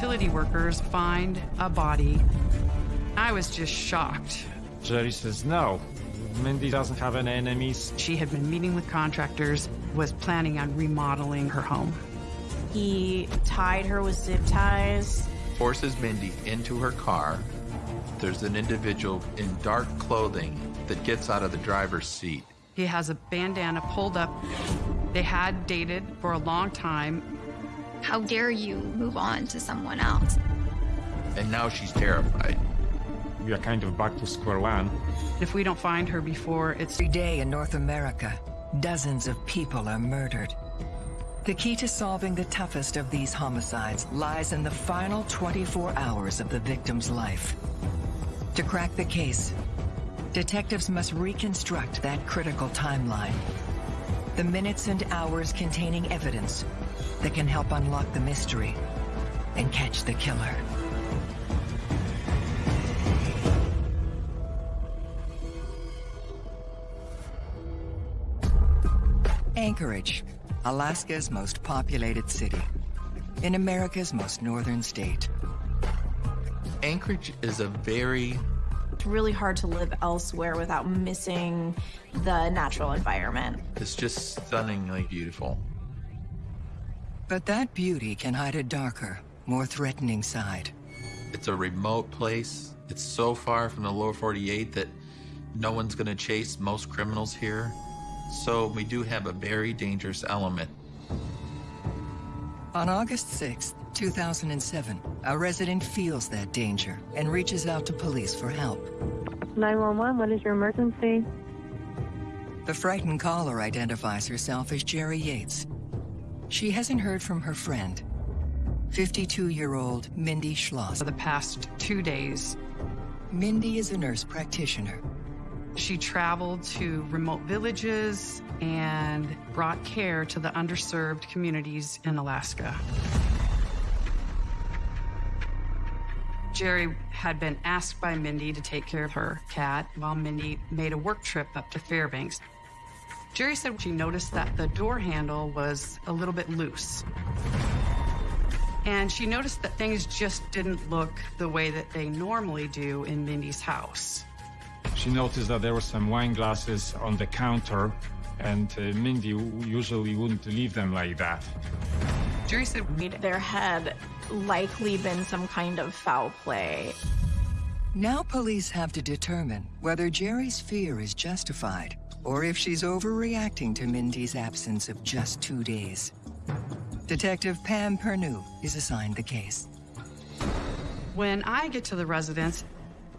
Utility workers find a body. I was just shocked. Jerry says no. Mindy doesn't have any enemies. She had been meeting with contractors, was planning on remodeling her home. He tied her with zip ties. Forces Mindy into her car. There's an individual in dark clothing that gets out of the driver's seat. He has a bandana pulled up. They had dated for a long time. How dare you move on to someone else? And now she's terrified. We are kind of back to square one. If we don't find her before it's Every day in North America, dozens of people are murdered. The key to solving the toughest of these homicides lies in the final 24 hours of the victim's life. To crack the case, detectives must reconstruct that critical timeline. The minutes and hours containing evidence that can help unlock the mystery and catch the killer. Anchorage, Alaska's most populated city, in America's most northern state. Anchorage is a very It's really hard to live elsewhere without missing the natural environment. it's just stunningly beautiful. But that beauty can hide a darker, more threatening side. It's a remote place. It's so far from the lower 48 that no one's going to chase most criminals here. So we do have a very dangerous element. On August 6, 2007, a resident feels that danger and reaches out to police for help. 911, what is your emergency? The frightened caller identifies herself as Jerry Yates. She hasn't heard from her friend, 52-year-old Mindy Schloss. for the past two days. Mindy is a nurse practitioner. She traveled to remote villages and brought care to the underserved communities in Alaska. Jerry had been asked by Mindy to take care of her cat while Mindy made a work trip up to Fairbanks. Jerry said she noticed that the door handle was a little bit loose. And she noticed that things just didn't look the way that they normally do in Mindy's house. She noticed that there were some wine glasses on the counter, and uh, Mindy usually wouldn't leave them like that. Jerry said There had likely been some kind of foul play. Now police have to determine whether Jerry's fear is justified or if she's overreacting to Mindy's absence of just two days. Detective Pam Pernew is assigned the case. When I get to the residence,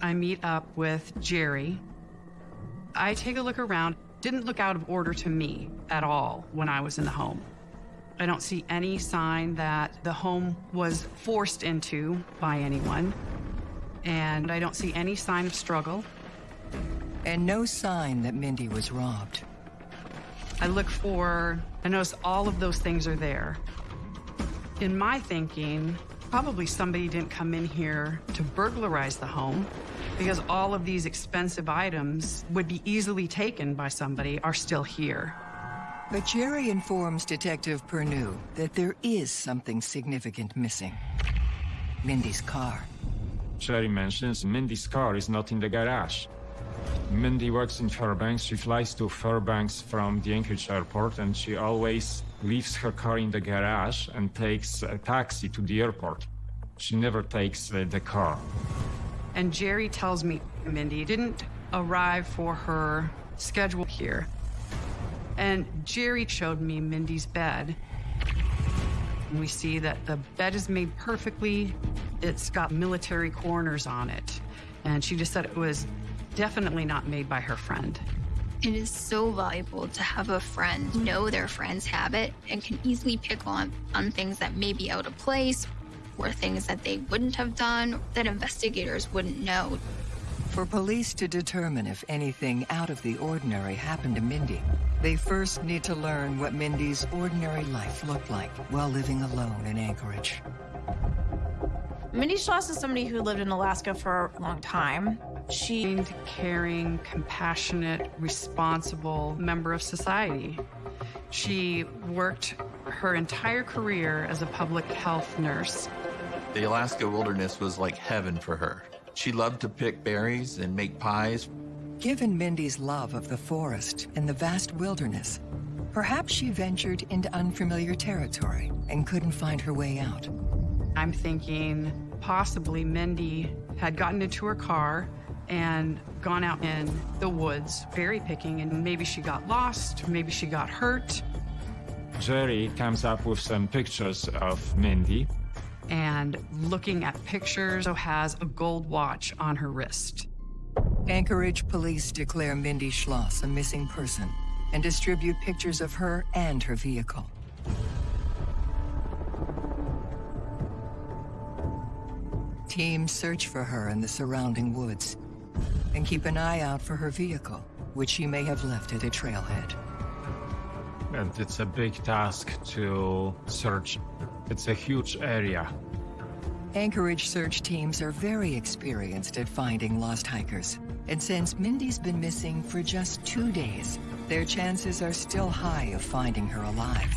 I meet up with Jerry. I take a look around. Didn't look out of order to me at all when I was in the home. I don't see any sign that the home was forced into by anyone. And I don't see any sign of struggle. And no sign that Mindy was robbed. I look for, I notice all of those things are there. In my thinking, probably somebody didn't come in here to burglarize the home because all of these expensive items would be easily taken by somebody are still here. But Jerry informs Detective Pernew that there is something significant missing. Mindy's car. Jerry mentions Mindy's car is not in the garage. Mindy works in Fairbanks. She flies to Fairbanks from the Anchorage airport, and she always leaves her car in the garage and takes a taxi to the airport. She never takes uh, the car. And Jerry tells me Mindy didn't arrive for her schedule here. And Jerry showed me Mindy's bed. And we see that the bed is made perfectly. It's got military corners on it. And she just said it was definitely not made by her friend. It is so valuable to have a friend know their friend's habit and can easily pick on, on things that may be out of place or things that they wouldn't have done that investigators wouldn't know. For police to determine if anything out of the ordinary happened to Mindy, they first need to learn what Mindy's ordinary life looked like while living alone in Anchorage. Mindy Schloss is somebody who lived in Alaska for a long time. She Kind, caring, compassionate, responsible member of society. She worked her entire career as a public health nurse. The Alaska wilderness was like heaven for her. She loved to pick berries and make pies. Given Mindy's love of the forest and the vast wilderness, perhaps she ventured into unfamiliar territory and couldn't find her way out. I'm thinking possibly Mindy had gotten into her car and gone out in the woods berry picking, and maybe she got lost, maybe she got hurt. Jerry comes up with some pictures of Mindy. And looking at pictures, so has a gold watch on her wrist. Anchorage police declare Mindy Schloss a missing person and distribute pictures of her and her vehicle. Teams search for her in the surrounding woods and keep an eye out for her vehicle, which she may have left at a trailhead. And it's a big task to search. It's a huge area. Anchorage search teams are very experienced at finding lost hikers. And since Mindy's been missing for just two days, their chances are still high of finding her alive.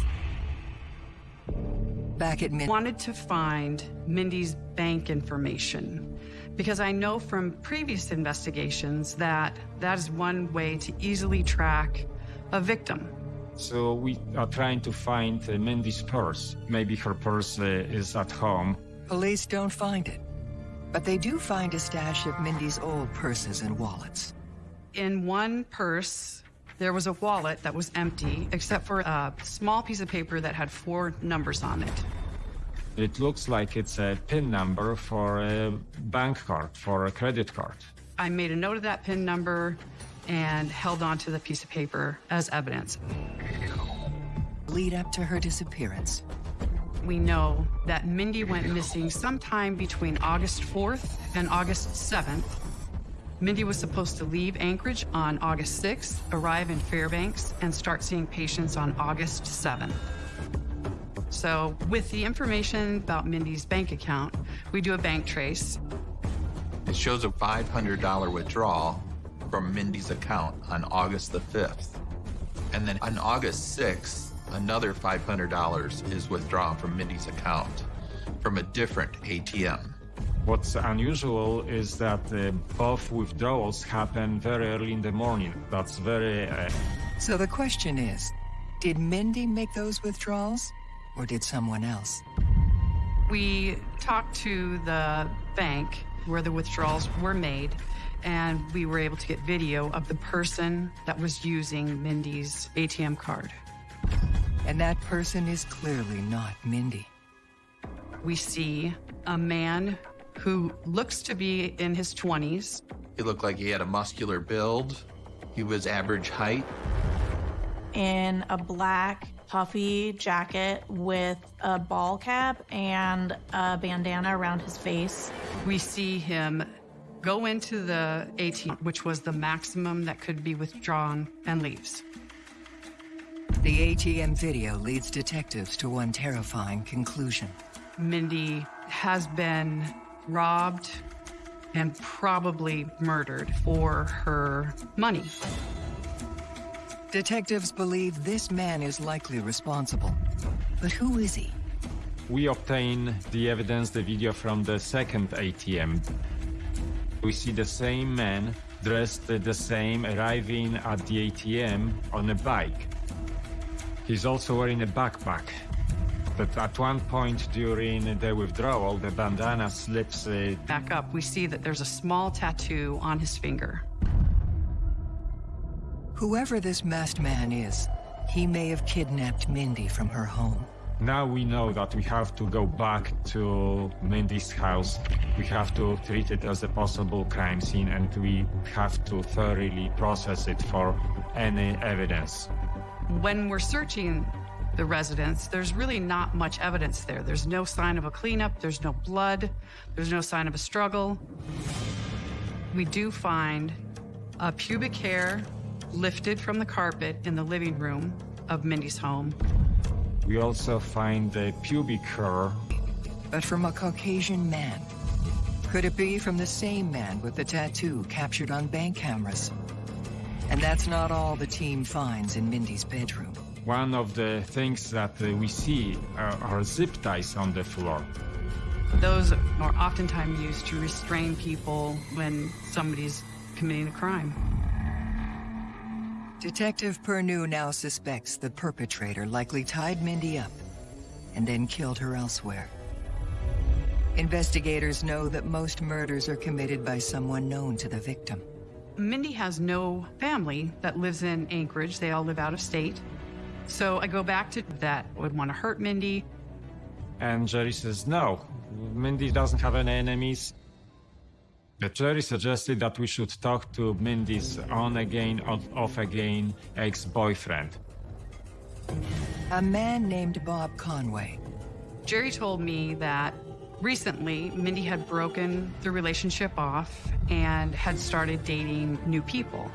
Back at Min- Wanted to find Mindy's bank information because I know from previous investigations that that is one way to easily track a victim. So we are trying to find uh, Mindy's purse. Maybe her purse uh, is at home. Police don't find it, but they do find a stash of Mindy's old purses and wallets. In one purse, there was a wallet that was empty, except for a small piece of paper that had four numbers on it. It looks like it's a PIN number for a bank card, for a credit card. I made a note of that PIN number and held onto the piece of paper as evidence. Lead up to her disappearance. We know that Mindy went missing sometime between August 4th and August 7th. Mindy was supposed to leave Anchorage on August 6th, arrive in Fairbanks, and start seeing patients on August 7th. So, with the information about Mindy's bank account, we do a bank trace. It shows a $500 withdrawal from Mindy's account on August the 5th. And then on August 6th, another $500 is withdrawn from Mindy's account from a different ATM. What's unusual is that uh, both withdrawals happen very early in the morning. That's very. Uh, So the question is, did Mindy make those withdrawals, or did someone else? We talked to the bank where the withdrawals were made, and we were able to get video of the person that was using Mindy's ATM card. And that person is clearly not Mindy. We see a man who looks to be in his 20s. He looked like he had a muscular build. He was average height. in a black puffy jacket with a ball cap and a bandana around his face. We see him go into the ATM, which was the maximum that could be withdrawn, and leaves. The ATM video leads detectives to one terrifying conclusion. Mindy has been robbed and probably murdered for her money. Detectives believe this man is likely responsible. But who is he? we obtain the evidence, the video from the second ATM. We see the same man dressed the same, arriving at the ATM on a bike. He's also wearing a backpack. But at one point during the withdrawal, the bandana slips. Uh, Back up, we see that there's a small tattoo on his finger. Whoever this masked man is, he may have kidnapped Mindy from her home. now we know that we have to go back to Mindy's house. We have to treat it as a possible crime scene and we have to thoroughly process it for any evidence. When we're searching the residence, there's really not much evidence there. There's no sign of a cleanup, there's no blood, there's no sign of a struggle. We do find a pubic hair lifted from the carpet in the living room of Mindy's home. We also find the pubic hair But from a Caucasian man. Could it be from the same man with the tattoo captured on bank cameras? And that's not all the team finds in Mindy's bedroom. One of the things that uh, we see are, are zip ties on the floor. Those are oftentimes used to restrain people when somebody's committing a crime. Detective Pernew now suspects the perpetrator likely tied Mindy up and then killed her elsewhere. Investigators know that most murders are committed by someone known to the victim. Mindy has no family that lives in Anchorage. They all live out of state. So I go back to that would want to hurt Mindy. And Jerry says, no, Mindy doesn't have any enemies. But Jerry suggested that we should talk to Mindy's on again, off again ex-boyfriend. A man named Bob Conway. Jerry told me that recently Mindy had broken the relationship off and had started dating new people.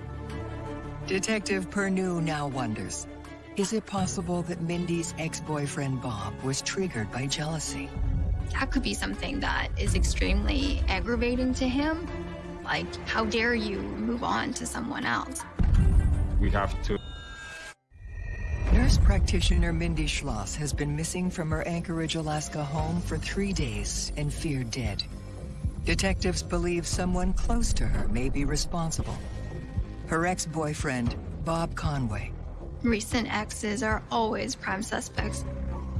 Detective Pernew now wonders, is it possible that Mindy's ex-boyfriend Bob was triggered by jealousy? That could be something that is extremely aggravating to him. Like, how dare you move on to someone else? We have to Nurse practitioner Mindy Schloss has been missing from her Anchorage, Alaska home for three days and feared dead. Detectives believe someone close to her may be responsible. Her ex-boyfriend, Bob Conway. Recent exes are always prime suspects.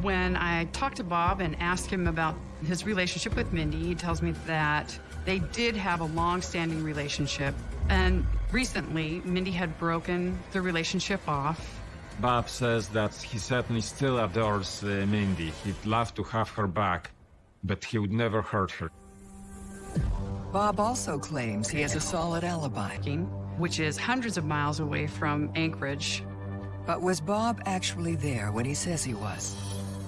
When I talked to Bob and asked him about his relationship with Mindy, he tells me that they did have a long-standing relationship. And recently, Mindy had broken the relationship off Bob says that he certainly still adores uh, Mindy. He'd love to have her back, but he would never hurt her. Bob also claims he has a solid alibi. Which is hundreds of miles away from Anchorage. But was Bob actually there when he says he was?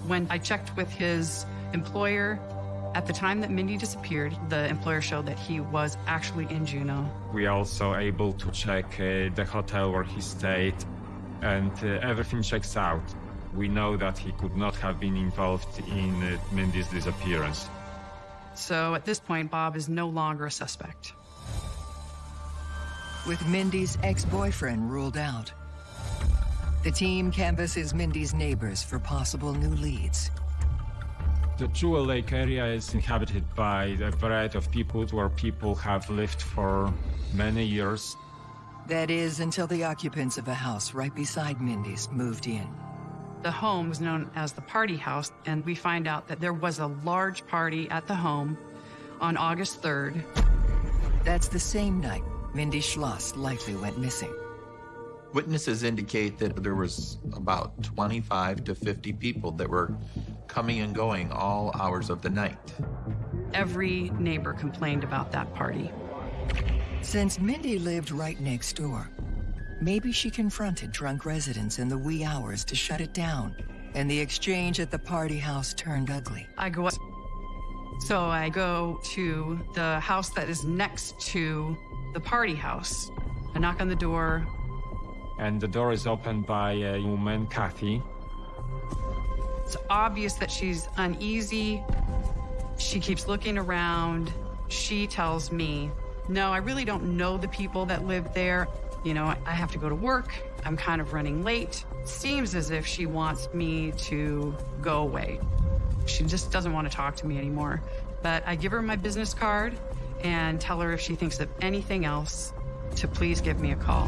When I checked with his employer, at the time that Mindy disappeared, the employer showed that he was actually in Juneau. We also able to check uh, the hotel where he stayed and uh, everything checks out. We know that he could not have been involved in uh, Mindy's disappearance. So at this point, Bob is no longer a suspect. With Mindy's ex-boyfriend ruled out, the team canvasses Mindy's neighbors for possible new leads. The Jewel Lake area is inhabited by a variety of people where people have lived for many years. That is, until the occupants of a house right beside Mindy's moved in. The home was known as the party house, and we find out that there was a large party at the home on August 3rd. That's the same night Mindy Schloss likely went missing. Witnesses indicate that there was about 25 to 50 people that were coming and going all hours of the night. Every neighbor complained about that party. Since Mindy lived right next door, maybe she confronted drunk residents in the wee hours to shut it down, and the exchange at the party house turned ugly. I go up. So I go to the house that is next to the party house. I knock on the door. And the door is opened by a woman, Kathy. It's obvious that she's uneasy. She keeps looking around. She tells me no, I really don't know the people that live there. You know, I have to go to work. I'm kind of running late. Seems as if she wants me to go away. She just doesn't want to talk to me anymore. But I give her my business card and tell her if she thinks of anything else to please give me a call.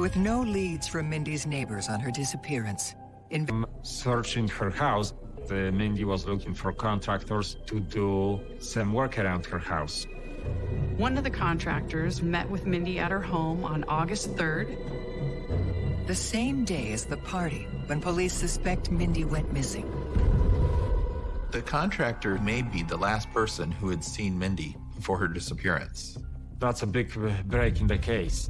With no leads from Mindy's neighbors on her disappearance, in searching her house, the Mindy was looking for contractors to do some work around her house. One of the contractors met with Mindy at her home on August 3rd. The same day as the party, when police suspect Mindy went missing. The contractor may be the last person who had seen Mindy before her disappearance. That's a big uh, break in the case.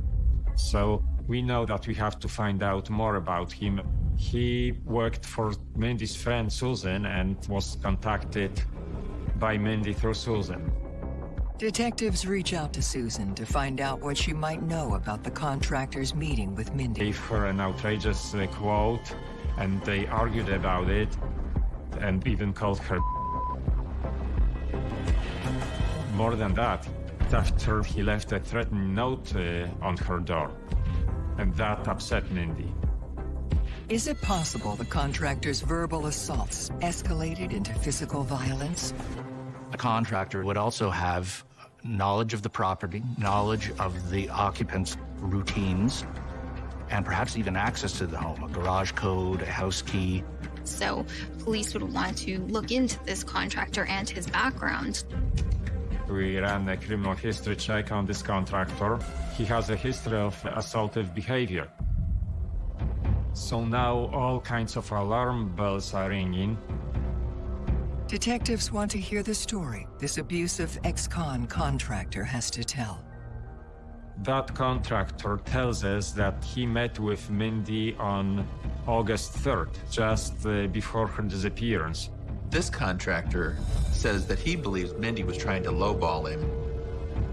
So we know that we have to find out more about him. He worked for Mindy's friend Susan and was contacted by Mindy through Susan. Detectives reach out to Susan to find out what she might know about the contractor's meeting with Mindy. Gave her an outrageous uh, quote, and they argued about it, and even called her. More than that, after he left a threatening note uh, on her door, and that upset Mindy. Is it possible the contractor's verbal assaults escalated into physical violence? A contractor would also have knowledge of the property, knowledge of the occupants' routines, and perhaps even access to the home, a garage code, a house key. So police would want to look into this contractor and his background. We ran a criminal history check on this contractor. He has a history of assaultive behavior. So now all kinds of alarm bells are ringing. Detectives want to hear the story this abusive ex-con contractor has to tell. That contractor tells us that he met with Mindy on August 3rd, just uh, before her disappearance. This contractor says that he believes Mindy was trying to lowball him.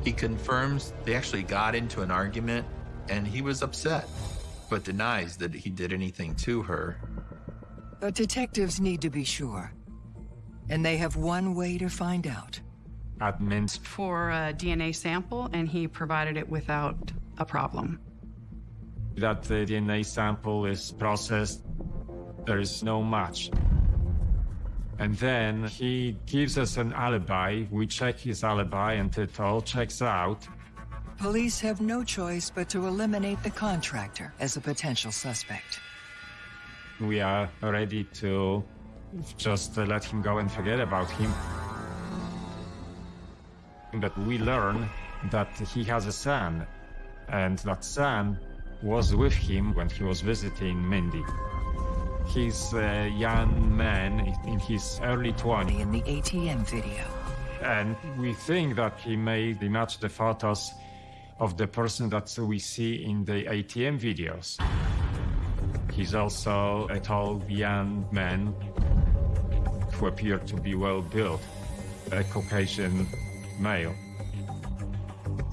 He confirms they actually got into an argument and he was upset, but denies that he did anything to her. But detectives need to be sure. And they have one way to find out. At Minsk, For a DNA sample, and he provided it without a problem. that the DNA sample is processed, there is no match. And then he gives us an alibi. We check his alibi, and it all checks out. Police have no choice but to eliminate the contractor as a potential suspect. We are ready to just let him go and forget about him. But we learn that he has a son, and that son was with him when he was visiting Mindy. He's a young man in his early 20s, In the ATM video. and we think that he may match the photos of the person that we see in the ATM videos. He's also a tall young man who appeared to be well built, a Caucasian male,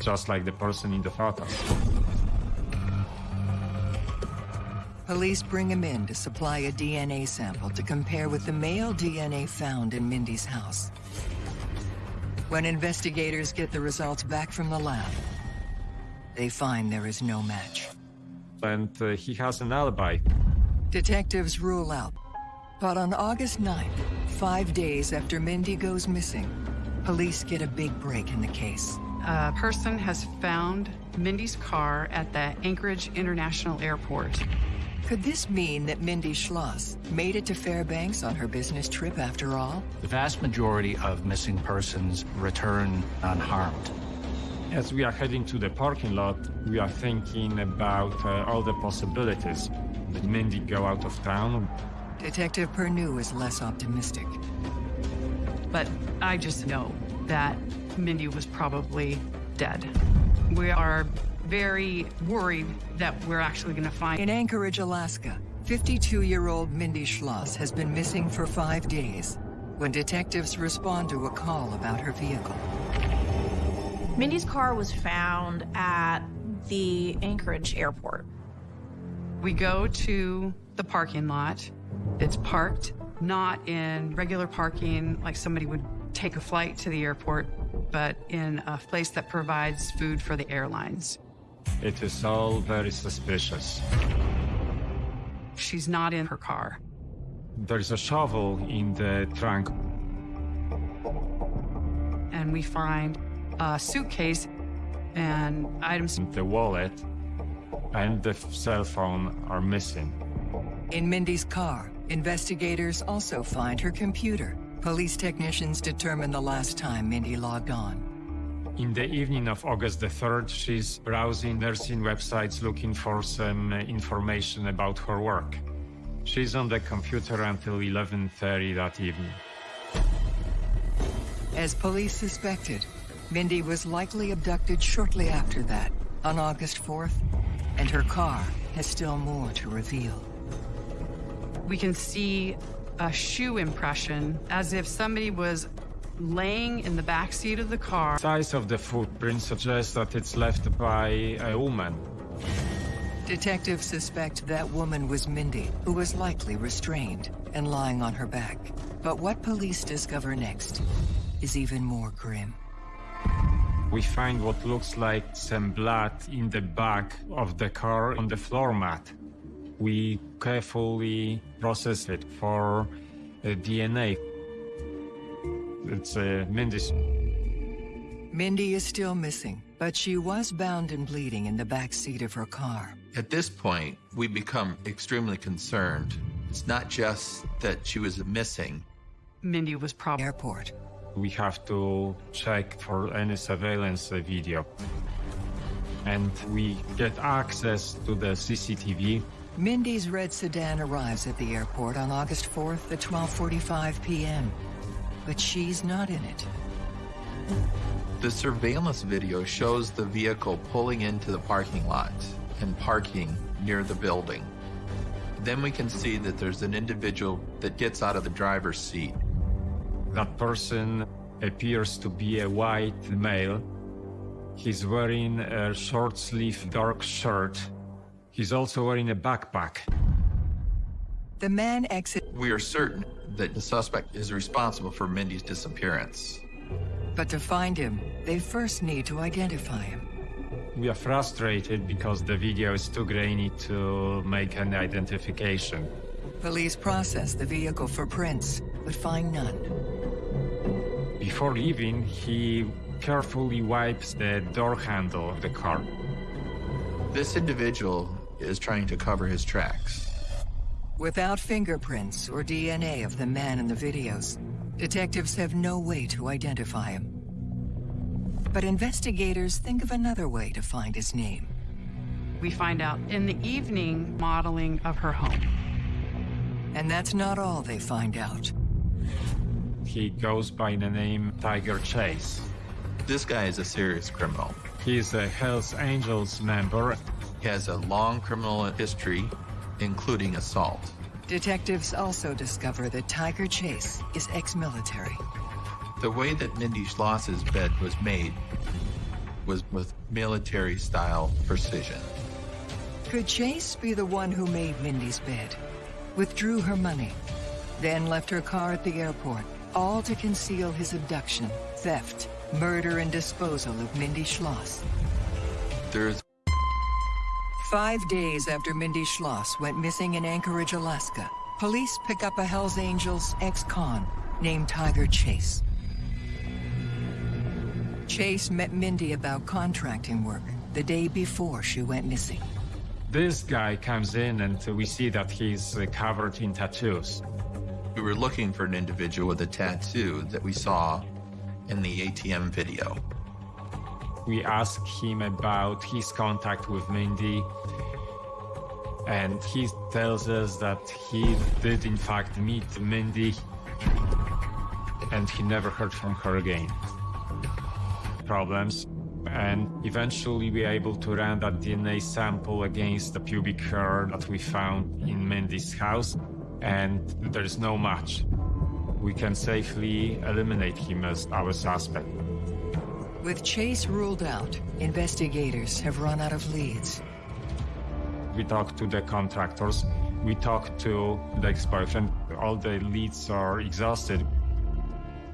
just like the person in the photos. Police bring him in to supply a DNA sample to compare with the male DNA found in Mindy's house. When investigators get the results back from the lab, they find there is no match. And uh, he has an alibi. Detectives rule out. But on August 9th, five days after Mindy goes missing, police get a big break in the case. A person has found Mindy's car at the Anchorage International Airport. Could this mean that Mindy Schloss made it to Fairbanks on her business trip after all? The vast majority of missing persons return unharmed. As we are heading to the parking lot, we are thinking about uh, all the possibilities. Did Mindy go out of town? Detective Pernew is less optimistic. But I just know that Mindy was probably dead. We are very worried that we're actually going to find In Anchorage, Alaska, 52-year-old Mindy Schloss has been missing for five days when detectives respond to a call about her vehicle. Mindy's car was found at the Anchorage airport. We go to the parking lot. It's parked not in regular parking like somebody would take a flight to the airport, but in a place that provides food for the airlines. It is all very suspicious. She's not in her car. There's a shovel in the trunk. And we find a suitcase and items. The wallet and the f- cell phone are missing. In Mindy's car, investigators also find her computer. Police technicians determine the last time Mindy logged on. In the evening of August the 3rd, she's browsing nursing websites looking for some uh, information about her work. She's on the computer until 11:30 that evening. As police suspected, Mindy was likely abducted shortly after that, on August 4th, and her car has still more to reveal. We can see a shoe impression as if somebody was laying in the back seat of the car. Size of the footprint suggests that it's left by a woman. Detectives suspect that woman was Mindy, who was likely restrained and lying on her back. But what police discover next is even more grim. We find what looks like some blood in the back of the car on the floor mat. We carefully process it for uh, DNA. It's uh, Mindy's. Mindy is still missing, but she was bound and bleeding in the back seat of her car. At this point, we become extremely concerned. It's not just that she was missing, Mindy was probably Airport. We have to check for any surveillance uh, video. And we get access to the CCTV. Mindy's red sedan arrives at the airport on August 4th at 12:45 p.m. But she's not in it. The surveillance video shows the vehicle pulling into the parking lot and parking near the building. Then we can see that there's an individual that gets out of the driver's seat. That person appears to be a white male. He's wearing a short sleeve dark shirt. He's also wearing a backpack. The man exits, We are certain that the suspect is responsible for Mindy's disappearance. but to find him, they first need to identify him. We are frustrated because the video is too grainy to make an identification. Police process the vehicle for prints, but find none. Before leaving, he carefully wipes the door handle of the car. This individual is trying to cover his tracks. Without fingerprints or DNA of the man in the videos, detectives have no way to identify him. But investigators think of another way to find his name. we find out in the evening modeling of her home. And that's not all they find out. He goes by the name Tiger Chase. This guy is a serious criminal. He's a Hells Angels member. He has a long criminal history, including assault. Detectives also discover that Tiger Chase is ex-military. The way that Mindy Schloss's bed was made was with military-style precision. Could Chase be the one who made Mindy's bed, withdrew her money, then left her car at the airport, all to conceal his abduction, theft, murder, and disposal of Mindy Schloss? There's Five days after Mindy Schloss went missing in Anchorage, Alaska, police pick up a Hells Angels ex-con named Tiger Chase. Chase met Mindy about contracting work the day before she went missing. This guy comes in and we see that he's uh, covered in tattoos. we were looking for an individual with a tattoo that we saw in the ATM video. We ask him about his contact with Mindy, and he tells us that he did in fact meet Mindy, and he never heard from her again. Problems, and eventually we are able to run that DNA sample against the pubic hair that we found in Mindy's house, and there's no match. We can safely eliminate him as our suspect. With Chase ruled out, investigators have run out of leads. We talked to the contractors. We talked to the ex-boyfriend. All the leads are exhausted.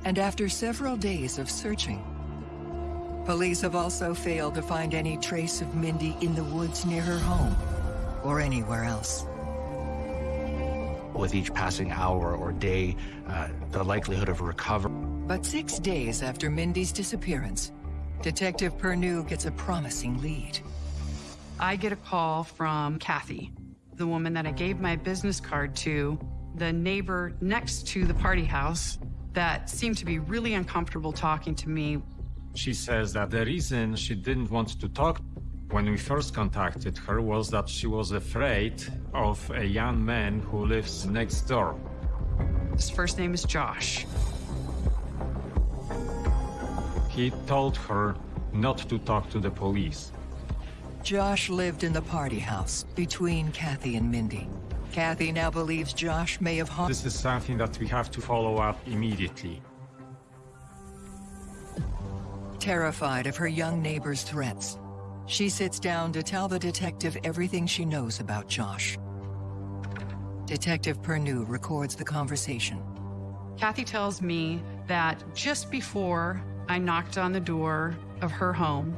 And after several days of searching, police have also failed to find any trace of Mindy in the woods near her home or anywhere else. With each passing hour or day, uh, the likelihood of recovery But six days after Mindy's disappearance, Detective Pernew gets a promising lead. I get a call from Kathy, the woman that I gave my business card to, the neighbor next to the party house that seemed to be really uncomfortable talking to me. She says that the reason she didn't want to talk when we first contacted her was that she was afraid of a young man who lives next door. His first name is Josh. He told her not to talk to the police. Josh lived in the party house between Kathy and Mindy. Kathy now believes Josh may have haunted. This is something that we have to follow up immediately. Terrified of her young neighbor's threats, she sits down to tell the detective everything she knows about Josh. Detective Pernew records the conversation. Kathy tells me that just before I knocked on the door of her home,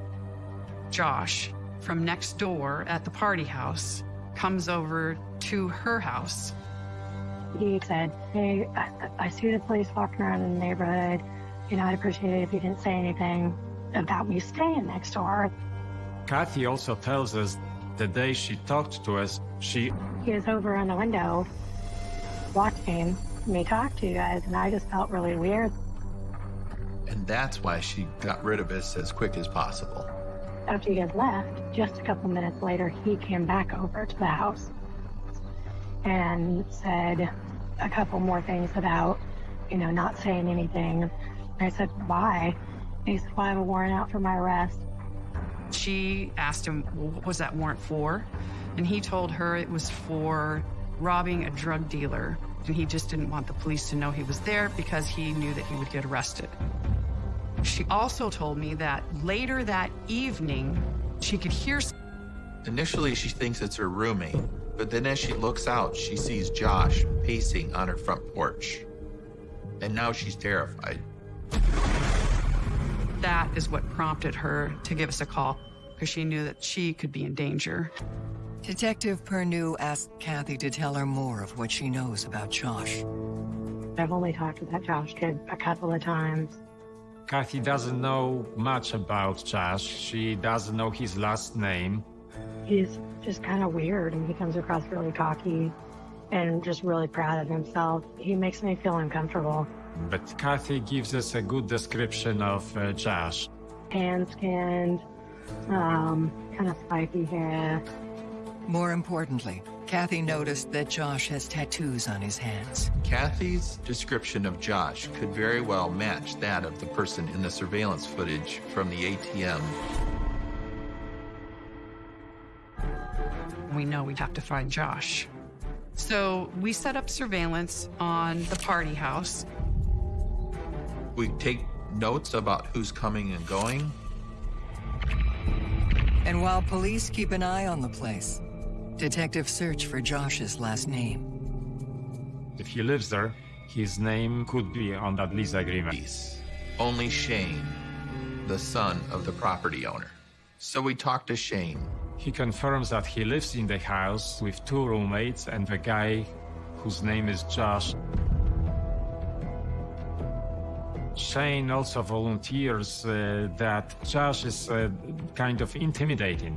Josh from next door at the party house comes over to her house. He said, Hey, I, I see the police walking around in the neighborhood. You know, I'd appreciate it if you didn't say anything about me staying next door. Kathy also tells us the day she talked to us, she He was over in the window watching me talk to you guys, and I just felt really weird. And that's why she got rid of us as quick as possible. After you guys left, just a couple minutes later, he came back over to the house and said a couple more things about, you know, not saying anything. I said, why? He said, well, I have a warrant out for my arrest. She asked him, well, what was that warrant for? And he told her it was for robbing a drug dealer. And he just didn't want the police to know he was there because he knew that he would get arrested. She also told me that later that evening, she could hear Initially, she thinks it's her roommate, but then as she looks out, she sees Josh pacing on her front porch. And now she's terrified. that is what prompted her to give us a call because she knew that she could be in danger. Detective Pernew asked Kathy to tell her more of what she knows about Josh. I've only talked to that Josh kid a couple of times. Kathy doesn't know much about Josh. She doesn't know his last name. He's just kind of weird and he comes across really cocky and just really proud of himself. He makes me feel uncomfortable. But Kathy gives us a good description of uh, Josh. Tan skinned, um, kind of spiky hair. More importantly, Kathy noticed that Josh has tattoos on his hands. Kathy's description of Josh could very well match that of the person in the surveillance footage from the ATM. We know we'd have to find Josh. So we set up surveillance on the party house. We take notes about who's coming and going. And while police keep an eye on the place, detectives search for Josh's last name. If he lives there, his name could be on that lease agreement. Peace. Only Shane, the son of the property owner. So we talked to Shane. He confirms that he lives in the house with two roommates and the guy whose name is Josh. Shane also volunteers uh, that Josh is uh, kind of intimidating.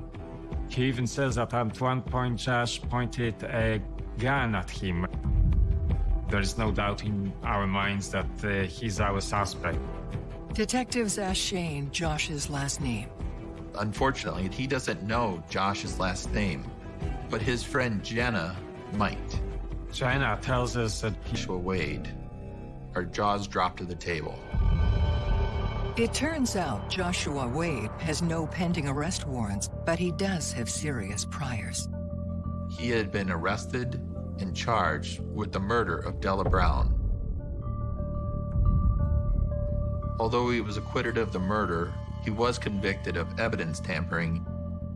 He even says that at one point Josh pointed a gun at him. There is no doubt in our minds that uh, he's our suspect. Detectives ask Shane Josh's last name. Unfortunately, he doesn't know Josh's last name, but his friend Jenna might. Jenna tells us that he Joshua Wade. Our jaws drop to the table. It turns out Joshua Wade has no pending arrest warrants, but he does have serious priors. He had been arrested and charged with the murder of Della Brown. Although he was acquitted of the murder, he was convicted of evidence tampering.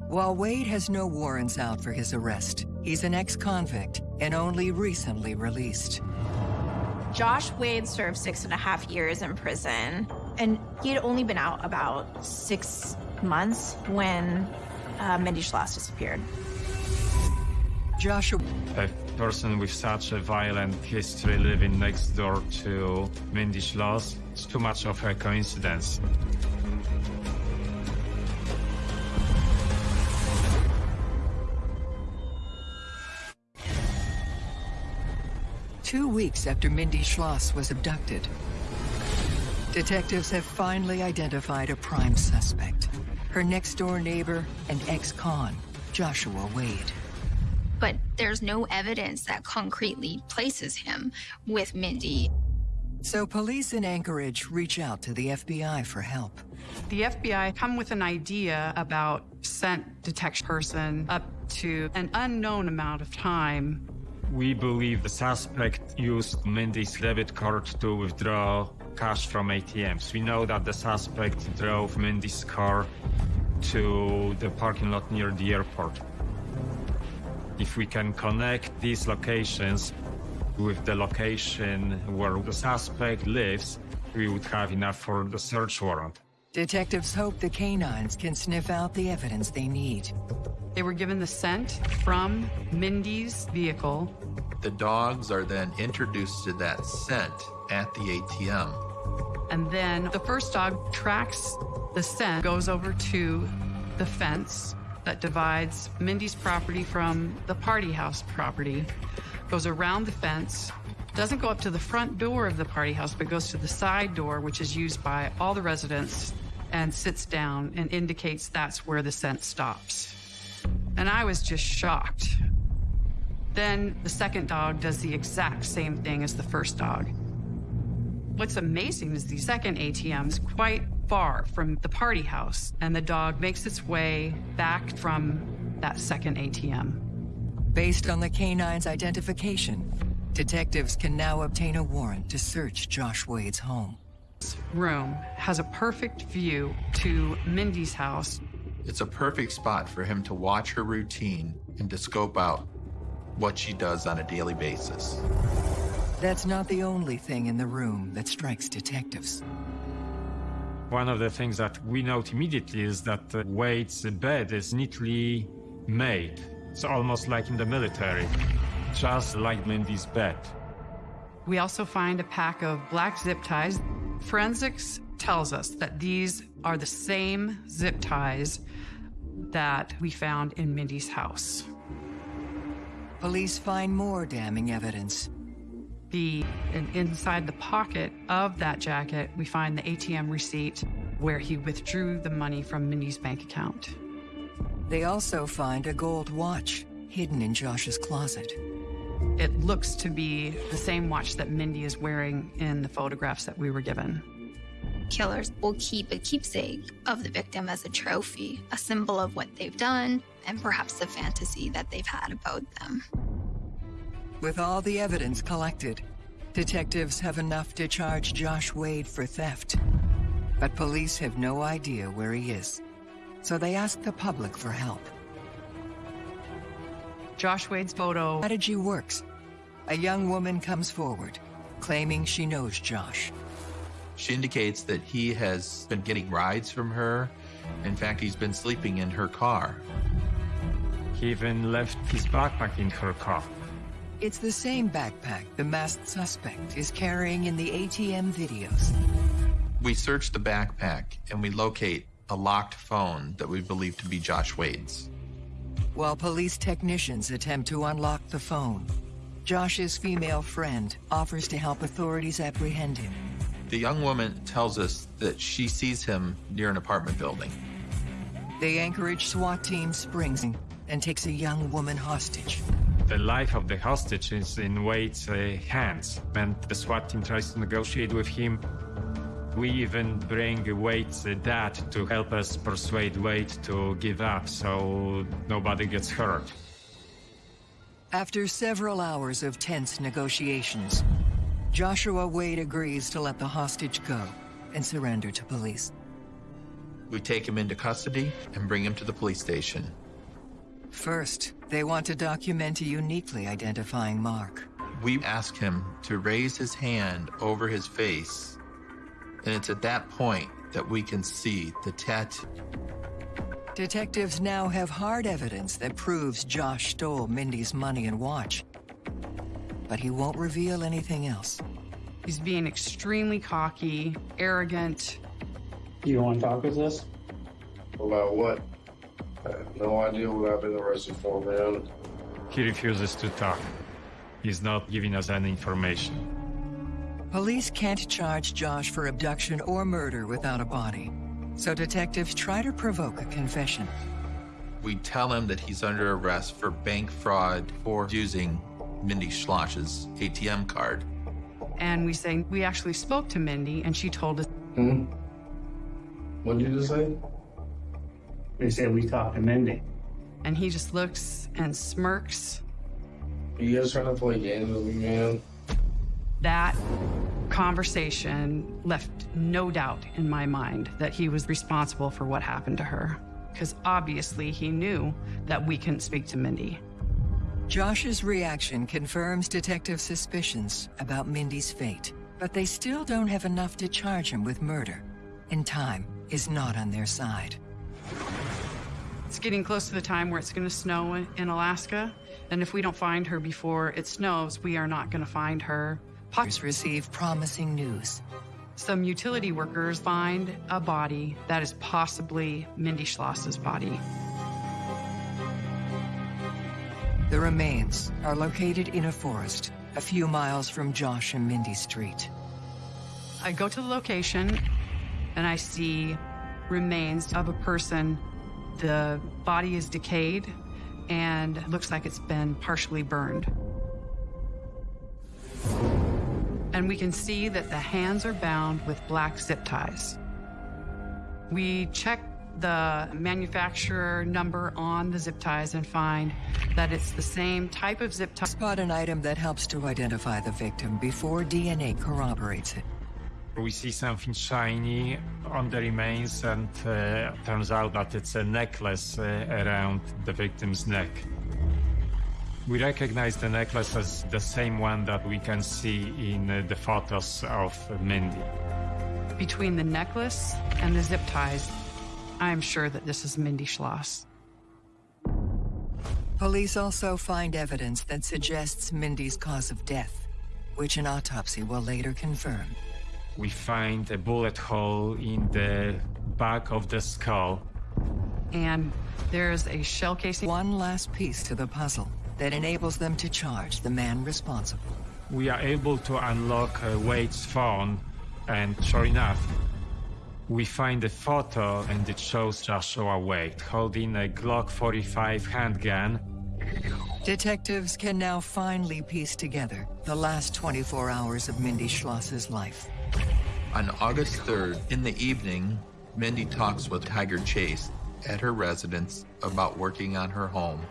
While Wade has no warrants out for his arrest, he's an ex-convict and only recently released. Josh Wade served six and a half years in prison, and he had only been out about six months when uh, Mindy Schloss disappeared. Joshua a person with such a violent history living next door to Mindy Schloss. It's too much of a coincidence. Two weeks after Mindy Schloss was abducted, detectives have finally identified a prime suspect. Her next-door neighbor and ex-con, Joshua Wade. But there's no evidence that concretely places him with Mindy. So police in Anchorage reach out to the FBI for help. The FBI come with an idea about scent detection person up to an unknown amount of time. We believe the suspect used Mindy's debit card to withdraw cash from ATMs. We know that the suspect drove Mindy's car to the parking lot near the airport. If we can connect these locations with the location where the suspect lives, we would have enough for the search warrant. Detectives hope the canines can sniff out the evidence they need. They were given the scent from Mindy's vehicle. The dogs are then introduced to that scent at the ATM. And then the first dog tracks the scent, goes over to the fence that divides Mindy's property from the party house property, goes around the fence, doesn't go up to the front door of the party house, but goes to the side door, which is used by all the residents, and sits down and indicates that's where the scent stops. And I was just shocked. Then the second dog does the exact same thing as the first dog. What's amazing is the second ATM is quite far from the party house, and the dog makes its way back from that second ATM. Based on the canine's identification, detectives can now obtain a warrant to search Josh Wade's home. This room has a perfect view to Mindy's house. It's a perfect spot for him to watch her routine and to scope out what she does on a daily basis. That's not the only thing in the room that strikes detectives. One of the things that we note immediately is that uh, Wade's bed is neatly made. It's almost like in the military, just like Mindy's bed. We also find a pack of black zip ties. Forensics tells us that these are the same zip ties that we found in Mindy's house. Police find more damning evidence. The and inside the pocket of that jacket, we find the ATM receipt where he withdrew the money from Mindy's bank account. They also find a gold watch hidden in Josh's closet. It looks to be the same watch that Mindy is wearing in the photographs that we were given. Killers will keep a keepsake of the victim as a trophy, a symbol of what they've done, and perhaps the fantasy that they've had about them. With all the evidence collected, detectives have enough to charge Josh Wade for theft. But police have no idea where he is, so they ask the public for help. Josh Wade's photo. Strategy works. A young woman comes forward, claiming she knows Josh. She indicates that he has been getting rides from her. In fact, he's been sleeping in her car. He even left his backpack in her car. It's the same backpack the masked suspect is carrying in the ATM videos. We search the backpack and we locate a locked phone that we believe to be Josh Wade's. While police technicians attempt to unlock the phone, Josh's female friend offers to help authorities apprehend him. The young woman tells us that she sees him near an apartment building. The Anchorage SWAT team springs and takes a young woman hostage. The life of the hostage is in Wade's uh, hands, and the SWAT team tries to negotiate with him. We even bring Wade's uh, dad to help us persuade Wade to give up so nobody gets hurt. After several hours of tense negotiations, Joshua Wade agrees to let the hostage go and surrender to police. We take him into custody and bring him to the police station. First, they want to document a uniquely identifying mark. We ask him to raise his hand over his face, and it's at that point that we can see the tattoo. Detectives now have hard evidence that proves Josh stole Mindy's money and watch. But he won't reveal anything else. He's being extremely cocky, arrogant. You want to talk with us? About what? I have no idea what I've been arrested for, man. He refuses to talk. He's not giving us any information. Police can't charge Josh for abduction or murder without a body. So detectives try to provoke a confession. We tell him that he's under arrest for bank fraud for using Mindy Schloss's ATM card. And we say, we actually spoke to Mindy, and she told us. Hmm? What did you just say? They said we talked to Mindy. And he just looks and smirks. Are you guys trying to play games with me, man? That conversation left no doubt in my mind that he was responsible for what happened to her. Because obviously he knew that we couldn't speak to Mindy. Josh's reaction confirms detective suspicions about Mindy's fate, but they still don't have enough to charge him with murder. and time is not on their side. It's getting close to the time where it's going to snow in- in Alaska. And if we don't find her before it snows, we are not going to find her. Po- Police receive promising news. Some utility workers find a body that is possibly Mindy Schloss's body. The remains are located in a forest a few miles from Josh and Mindy Street. I go to the location and I see remains of a person. The body is decayed and looks like it's been partially burned. And we can see that the hands are bound with black zip ties. We check the manufacturer number on the zip ties and find that it's the same type of zip tie. Spot an item that helps to identify the victim before DNA corroborates it. We see something shiny on the remains, and uh, turns out that it's a necklace uh, around the victim's neck. We recognize the necklace as the same one that we can see in uh, the photos of Mindy. Between the necklace and the zip ties, I'm sure that this is Mindy Schloss. Police also find evidence that suggests Mindy's cause of death, which an autopsy will later confirm. We find a bullet hole in the back of the skull. And there's a shell casing. One last piece to the puzzle that enables them to charge the man responsible. We are able to unlock uh, Wade's phone, and sure enough, we find a photo and it shows Joshua Wade holding a Glock 45 handgun. Detectives can now finally piece together the last 24 hours of Mindy Schloss's life. On August 3rd, in the evening, Mindy talks with Tiger Chase at her residence about working on her home.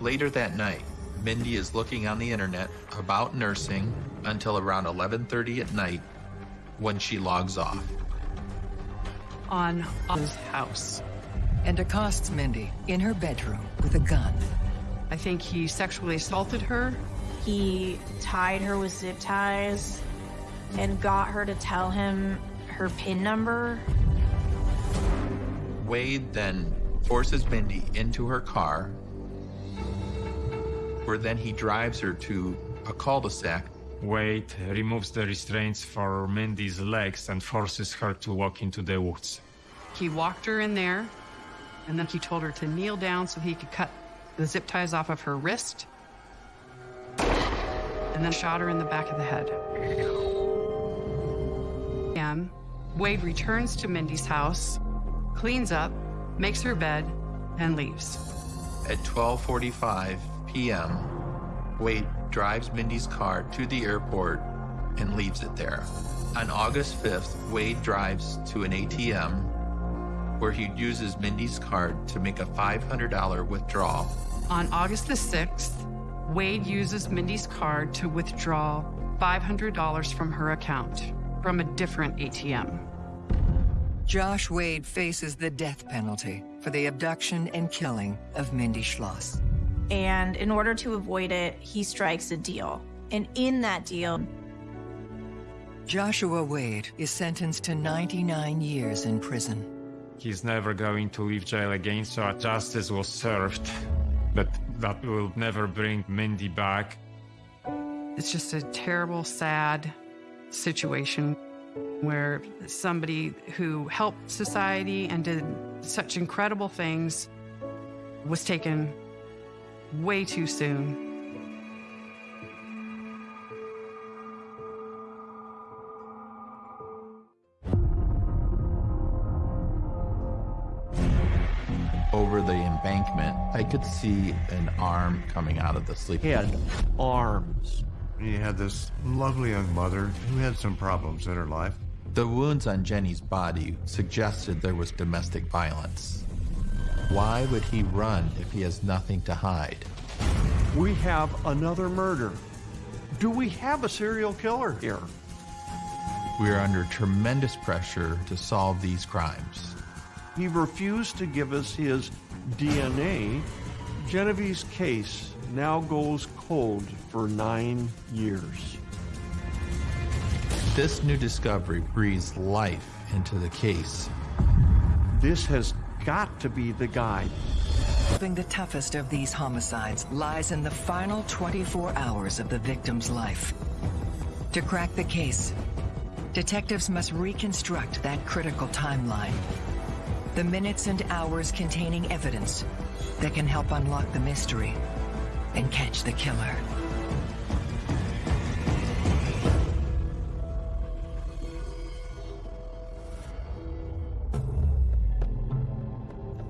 Later that night, Mindy is looking on the internet about nursing until around 11:30 at night when she logs off. on his house. And accosts Mindy in her bedroom with a gun. I think he sexually assaulted her. He tied her with zip ties and got her to tell him her PIN number. Wade then forces Mindy into her car, where then he drives her to a cul-de-sac Wade removes the restraints for Mindy's legs and forces her to walk into the woods. He walked her in there, and then he told her to kneel down so he could cut the zip ties off of her wrist, and then shot her in the back of the head. And Wade returns to Mindy's house, cleans up, makes her bed, and leaves. At 12:45 p.m., Wade drives Mindy's car to the airport and leaves it there. On August 5th, Wade drives to an ATM where he uses Mindy's card to make a $500 withdrawal. On August the 6th, Wade uses Mindy's card to withdraw $500 from her account from a different ATM. Josh Wade faces the death penalty for the abduction and killing of Mindy Schloss. And in order to avoid it, he strikes a deal. And in that deal, Joshua Wade is sentenced to 99 years in prison. He's never going to leave jail again, so justice was served. But that will never bring Mindy back. It's just a terrible, sad situation where somebody who helped society and did such incredible things was taken way too soon. Over the embankment, I could see an arm coming out of the sleep. He had arms. He had this lovely young mother who had some problems in her life. The wounds on Jenny's body suggested there was domestic violence. Why would he run if he has nothing to hide? We have another murder. Do we have a serial killer here? We are under tremendous pressure to solve these crimes. He refused to give us his DNA. Genevieve's case now goes cold for nine years. This new discovery breathes life into the case. This has got to be the guy. Solving the toughest of these homicides lies in the final 24 hours of the victim's life. To crack the case, detectives must reconstruct that critical timeline. The minutes and hours containing evidence that can help unlock the mystery and catch the killer.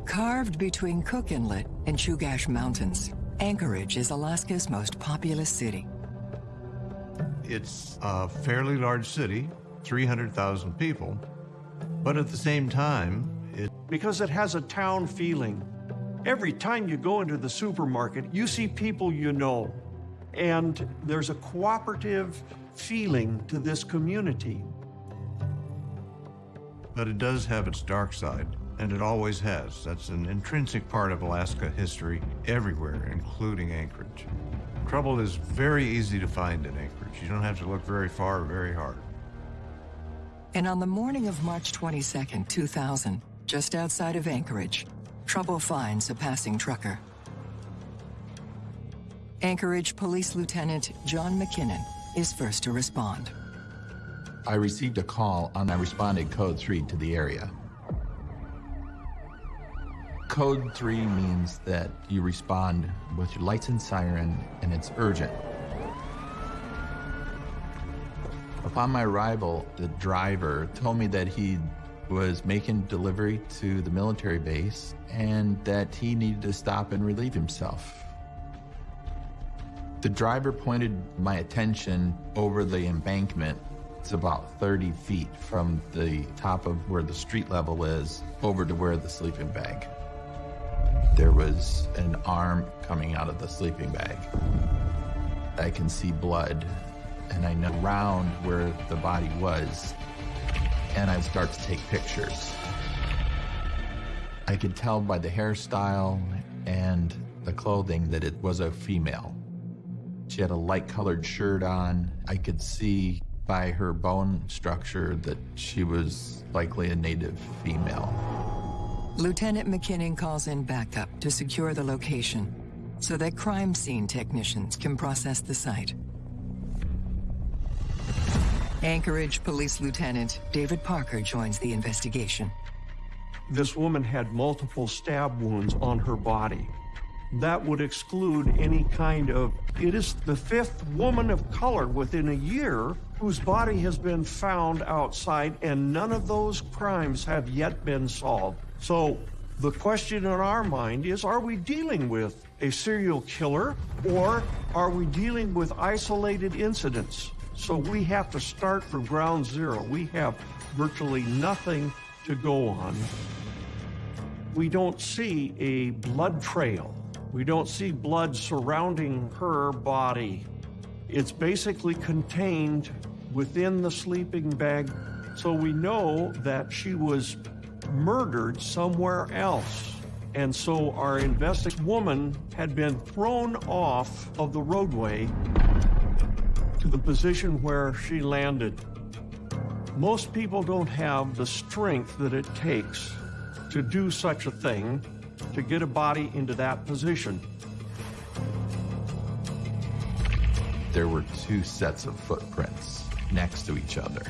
Carved between Cook Inlet and Chugach Mountains, Anchorage is Alaska's most populous city. It's a fairly large city, 300,000 people, but at the same time, it... Because it has a town feeling. Every time you go into the supermarket, you see people you know, and there's a cooperative feeling to this community. But it does have its dark side, and it always has. That's an intrinsic part of Alaska history everywhere, including Anchorage. Trouble is very easy to find in Anchorage. You don't have to look very far or very hard. And on the morning of March 22, 2000, just outside of Anchorage, trouble finds a passing trucker. Anchorage Police Lieutenant John McKinnon is first to respond. I received a call and I responded code 3 to the area. Code 3 means that you respond with your lights and siren and it's urgent. Upon my arrival, the driver told me that he was making delivery to the military base and that he needed to stop and relieve himself. The driver pointed my attention over the embankment. It's about 30 feet from the top of where the street level is over to where the sleeping bag. There was an arm coming out of the sleeping bag. I can see blood and I know around where the body was and I start to take pictures. I could tell by the hairstyle and the clothing that it was a female. She had a light colored shirt on. I could see by her bone structure that she was likely a native female. Lieutenant McKinnon calls in backup to secure the location so that crime scene technicians can process the site. Anchorage Police Lieutenant David Parker joins the investigation. This woman had multiple stab wounds on her body. That would exclude any kind of. It is the fifth woman of color within a year whose body has been found outside, and none of those crimes have yet been solved. So the question in our mind is are we dealing with a serial killer or are we dealing with isolated incidents? So we have to start from ground zero. We have virtually nothing to go on. We don't see a blood trail. We don't see blood surrounding her body. It's basically contained within the sleeping bag. So we know that she was murdered somewhere else. And so our investigating woman had been thrown off of the roadway to the position where she landed. Most people don't have the strength that it takes to do such a thing, to get a body into that position. There were two sets of footprints next to each other.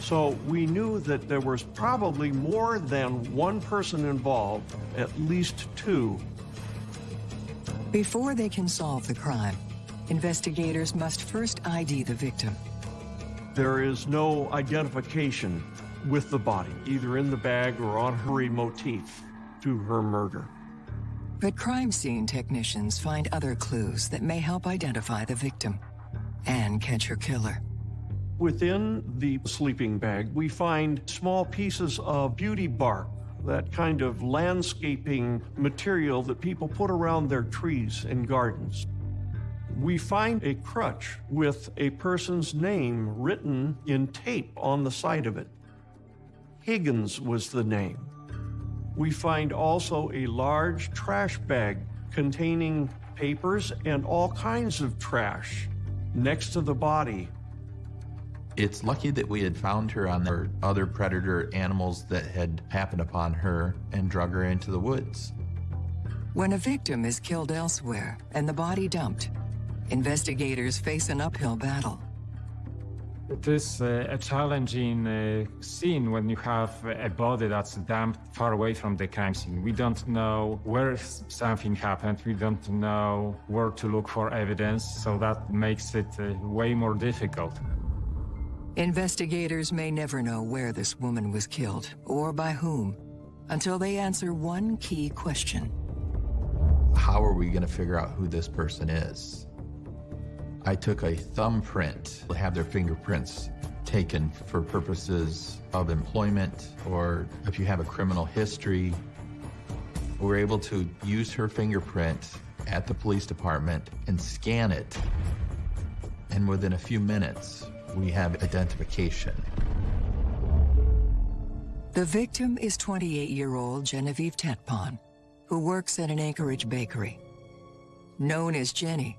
So we knew that there was probably more than one person involved, at least two. Before they can solve the crime, investigators must first ID the victim. There is no identification with the body, either in the bag or on her motif to her murder. But crime scene technicians find other clues that may help identify the victim and catch her killer. Within the sleeping bag, we find small pieces of beauty bark, that kind of landscaping material that people put around their trees and gardens. We find a crutch with a person's name written in tape on the side of it. Higgins was the name. We find also a large trash bag containing papers and all kinds of trash next to the body. It's lucky that we had found her on the other predator animals that had happened upon her and drug her into the woods. When a victim is killed elsewhere and the body dumped, investigators face an uphill battle. It is uh, a challenging uh, scene when you have a body that's dumped far away from the crime scene. We don't know where something happened. We don't know where to look for evidence, so that makes it uh, way more difficult. Investigators may never know where this woman was killed or by whom until they answer one key question. How are we going to figure out who this person is? I took a thumbprint, to have their fingerprints taken for purposes of employment or if you have a criminal history. We're able to use her fingerprint at the police department and scan it. And within a few minutes, we have identification. The victim is 28-year-old Genevieve Tetpon, who works at an Anchorage bakery. Known as Jenny,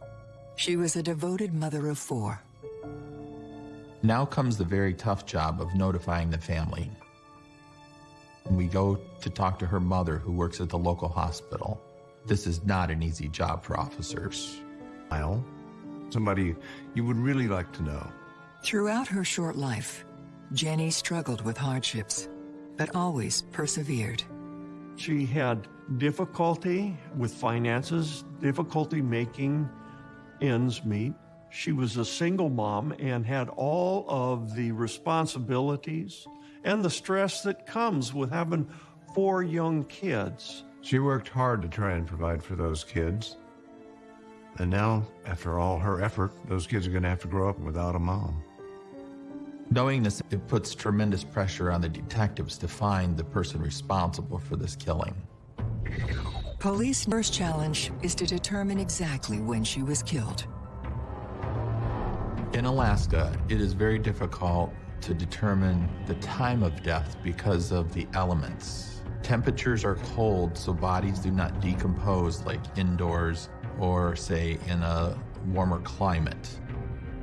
she was a devoted mother of four. Now comes the very tough job of notifying the family. We go to talk to her mother, who works at the local hospital. This is not an easy job for officers. Kyle, somebody you would really like to know. Throughout her short life, Jenny struggled with hardships, but always persevered. She had difficulty with finances, difficulty making ends meet. She was a single mom and had all of the responsibilities and the stress that comes with having four young kids. She worked hard to try and provide for those kids. And now, after all her effort, those kids are going to have to grow up without a mom. Knowing this, it puts tremendous pressure on the detectives to find the person responsible for this killing. Police first challenge is to determine exactly when she was killed. In Alaska, it is very difficult to determine the time of death because of the elements. Temperatures are cold, so bodies do not decompose like indoors or, say, in a warmer climate.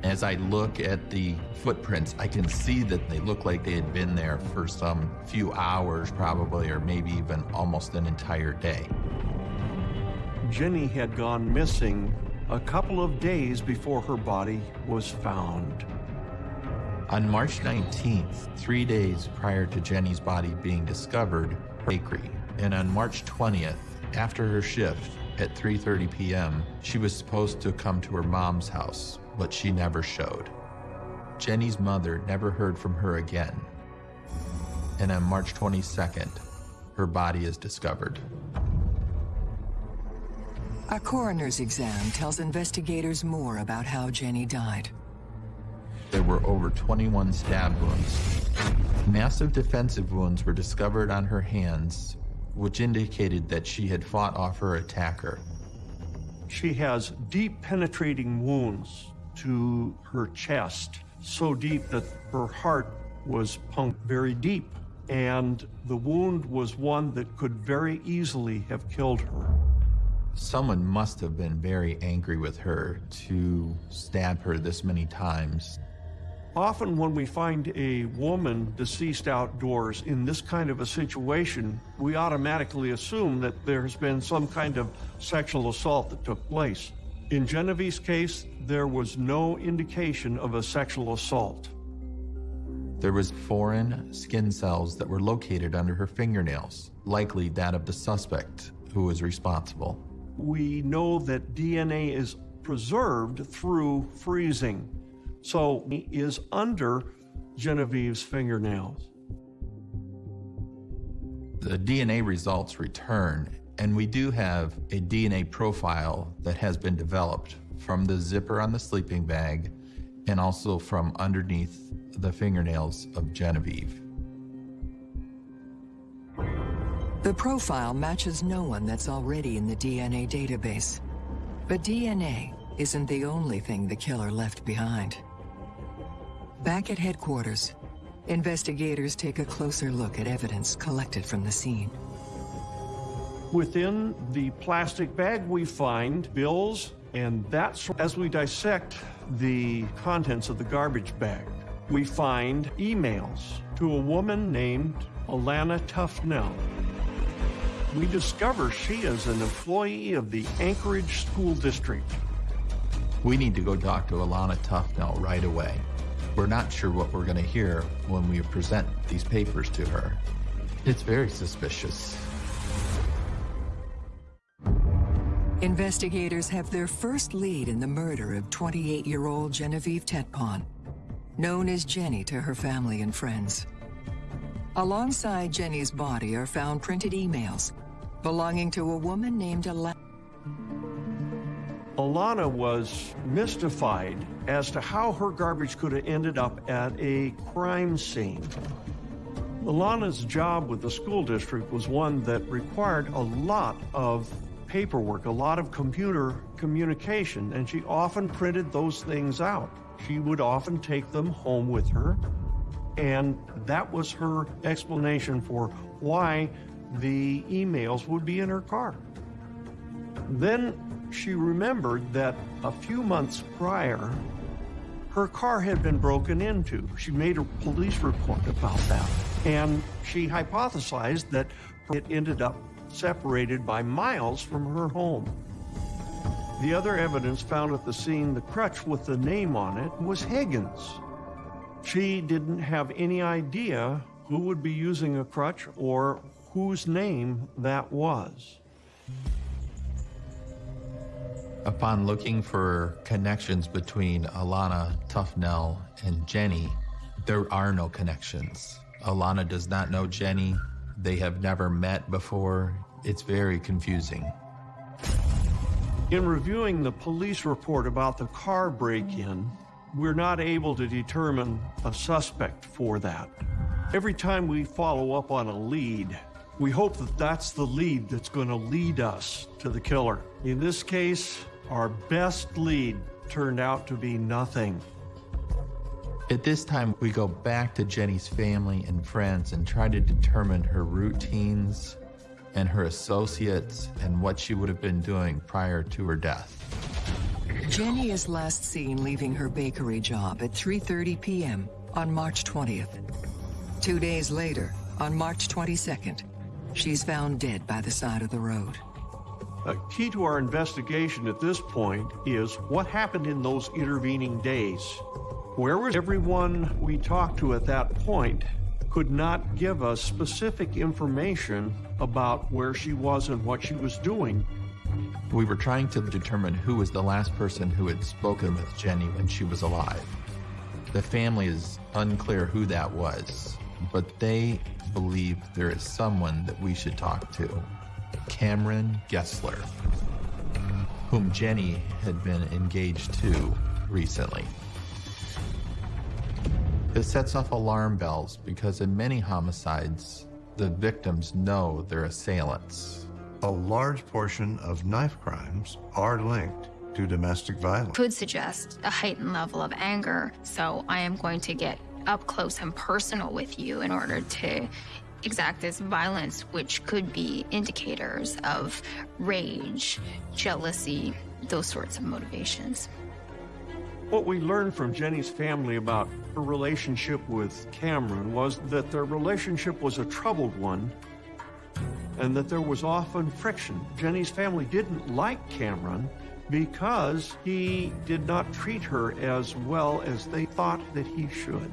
As I look at the footprints, I can see that they look like they had been there for some few hours, probably, or maybe even almost an entire day. Jenny had gone missing a couple of days before her body was found. On March 19th, three days prior to Jenny's body being discovered, bakery. And on March 20th, after her shift at 3.30 p.m., she was supposed to come to her mom's house, but she never showed. Jenny's mother never heard from her again. And on March 22nd, her body is discovered. A coroner's exam tells investigators more about how Jenny died. There were over 21 stab wounds. Massive defensive wounds were discovered on her hands, which indicated that she had fought off her attacker. She has deep penetrating wounds to her chest, so deep that her heart was pumped very deep. And the wound was one that could very easily have killed her. Someone must have been very angry with her to stab her this many times. Often when we find a woman deceased outdoors in this kind of a situation, we automatically assume that there has been some kind of sexual assault that took place. In Genevieve's case, there was no indication of a sexual assault. There was foreign skin cells that were located under her fingernails, likely that of the suspect who was responsible we know that DNA is preserved through freezing. So he is under Genevieve's fingernails. The DNA results return, and we do have a DNA profile that has been developed from the zipper on the sleeping bag and also from underneath the fingernails of Genevieve. The profile matches no one that's already in the DNA database. But DNA isn't the only thing the killer left behind. Back at headquarters, investigators take a closer look at evidence collected from the scene. Within the plastic bag, we find bills, and that's as we dissect the contents of the garbage bag. we find emails to a woman named Alana Tufnell. We discover she is an employee of the Anchorage School District. We need to go talk to Alana Tufnell right away. We're not sure what we're going to hear when we present these papers to her. It's very suspicious. Investigators have their first lead in the murder of 28-year-old Genevieve Tetpon, known as Jenny to her family and friends. Alongside Jenny's body are found printed emails belonging to a woman named Alana. Alana was mystified as to how her garbage could have ended up at a crime scene. Alana's job with the school district was one that required a lot of paperwork, a lot of computer communication, and she often printed those things out. She would often take them home with her, and that was her explanation for why the emails would be in her car. Then she remembered that a few months prior, her car had been broken into. She made a police report about that. And she hypothesized that it ended up separated by miles from her home. The other evidence found at the scene, the crutch with the name on it, was Higgins. She didn't have any idea who would be using a crutch or whose name that was. Upon looking for connections between Alana Tufnell and Jenny, there are no connections. Alana does not know Jenny. They have never met before. It's very confusing. In reviewing the police report about the car break-in, we're not able to determine a suspect for that. Every time we follow up on a lead, we hope that that's the lead that's going to lead us to the killer. In this case, our best lead turned out to be nothing. At this time, we go back to Jenny's family and friends and try to determine her routines and her associates and what she would have been doing prior to her death. Jenny is last seen leaving her bakery job at 3.30 p.m. on March 20th. Two days later, on March 22nd, she's found dead by the side of the road. A key to our investigation at this point is what happened in those intervening days. Where was everyone we talked to at that point could not give us specific information about where she was and what she was doing. We were trying to determine who was the last person who had spoken with Jenny when she was alive. The family is unclear who that was, but they believe there is someone that we should talk to. Cameron Gessler, whom Jenny had been engaged to recently. This sets off alarm bells because in many homicides, the victims know their assailants. A large portion of knife crimes are linked to domestic violence. Could suggest a heightened level of anger. So I am going to get up close and personal with you in order to exact this violence, which could be indicators of rage, jealousy, those sorts of motivations. What we learned from Jenny's family about her relationship with Cameron was that their relationship was a troubled one and that there was often friction. Jenny's family didn't like Cameron because he did not treat her as well as they thought that he should.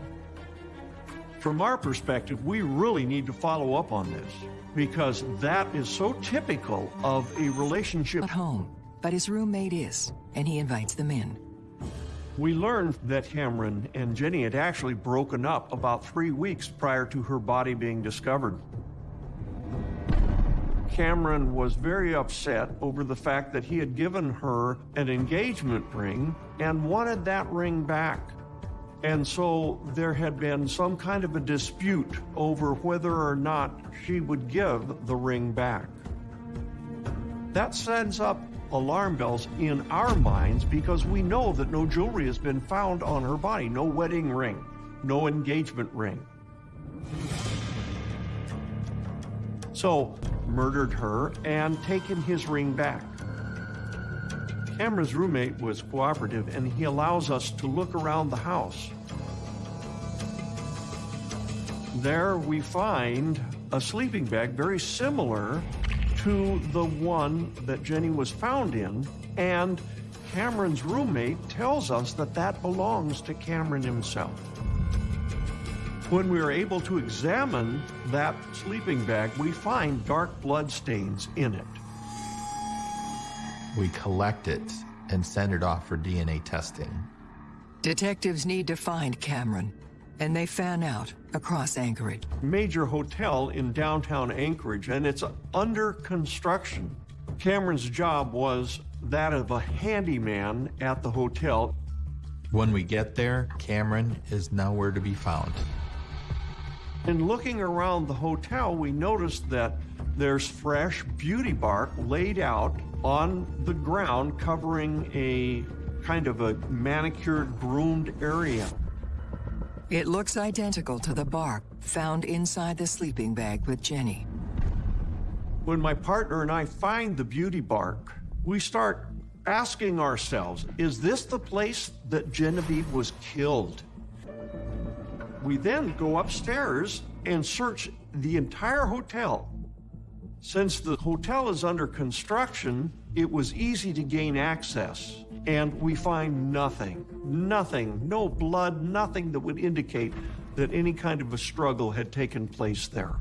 From our perspective, we really need to follow up on this because that is so typical of a relationship. At home, but his roommate is, and he invites them in. We learned that Cameron and Jenny had actually broken up about three weeks prior to her body being discovered. Cameron was very upset over the fact that he had given her an engagement ring and wanted that ring back. And so there had been some kind of a dispute over whether or not she would give the ring back. That sends up alarm bells in our minds because we know that no jewelry has been found on her body, no wedding ring, no engagement ring. So, murdered her and taken his ring back. Cameron's roommate was cooperative and he allows us to look around the house. there we find a sleeping bag very similar to the one that Jenny was found in, and Cameron's roommate tells us that that belongs to Cameron himself. When we are able to examine that sleeping bag, we find dark blood stains in it. We collect it and send it off for DNA testing. Detectives need to find Cameron, and they fan out across Anchorage. Major hotel in downtown Anchorage, and it's under construction. Cameron's job was that of a handyman at the hotel. When we get there, Cameron is nowhere to be found. In looking around the hotel, we noticed that there's fresh beauty bark laid out on the ground covering a kind of a manicured, groomed area. It looks identical to the bark found inside the sleeping bag with Jenny. When my partner and I find the beauty bark, we start asking ourselves, is this the place that Genevieve was killed? We then go upstairs and search the entire hotel. Since the hotel is under construction, it was easy to gain access, and we find nothing, nothing, no blood, nothing that would indicate that any kind of a struggle had taken place there.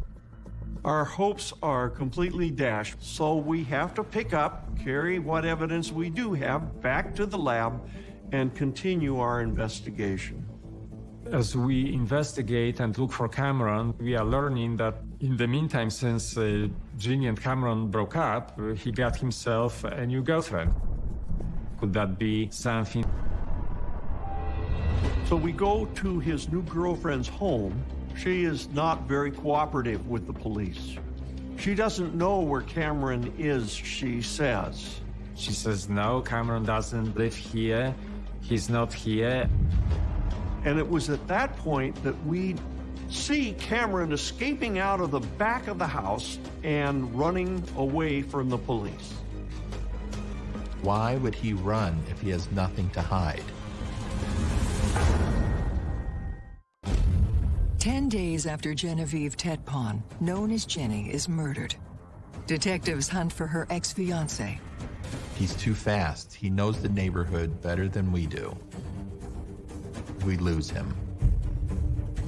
Our hopes are completely dashed, so we have to pick up, carry what evidence we do have back to the lab, and continue our investigation. As we investigate and look for Cameron, we are learning that in the meantime, since uh, Ginny and Cameron broke up, uh, he got himself a new girlfriend. Could that be something? So we go to his new girlfriend's home. She is not very cooperative with the police. She doesn't know where Cameron is, she says. She says, no, Cameron doesn't live here. He's not here. And it was at that point that we see Cameron escaping out of the back of the house and running away from the police. Why would he run if he has nothing to hide? Ten days after Genevieve Tetpon, known as Jenny, is murdered, detectives hunt for her ex-fiancé. He's too fast. He knows the neighborhood better than we do. We lose him.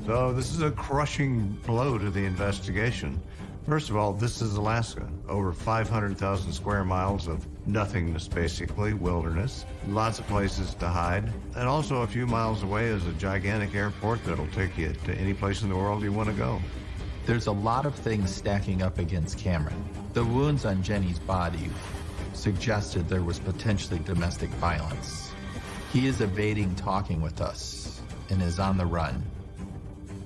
So this is a crushing blow to the investigation. First of all, this is Alaska. Over 500,000 square miles of nothingness, basically, wilderness. Lots of places to hide. And also a few miles away is a gigantic airport that'll take you to any place in the world you want to go. There's a lot of things stacking up against Cameron. The wounds on Jenny's body suggested there was potentially domestic violence. He is evading talking with us and is on the run.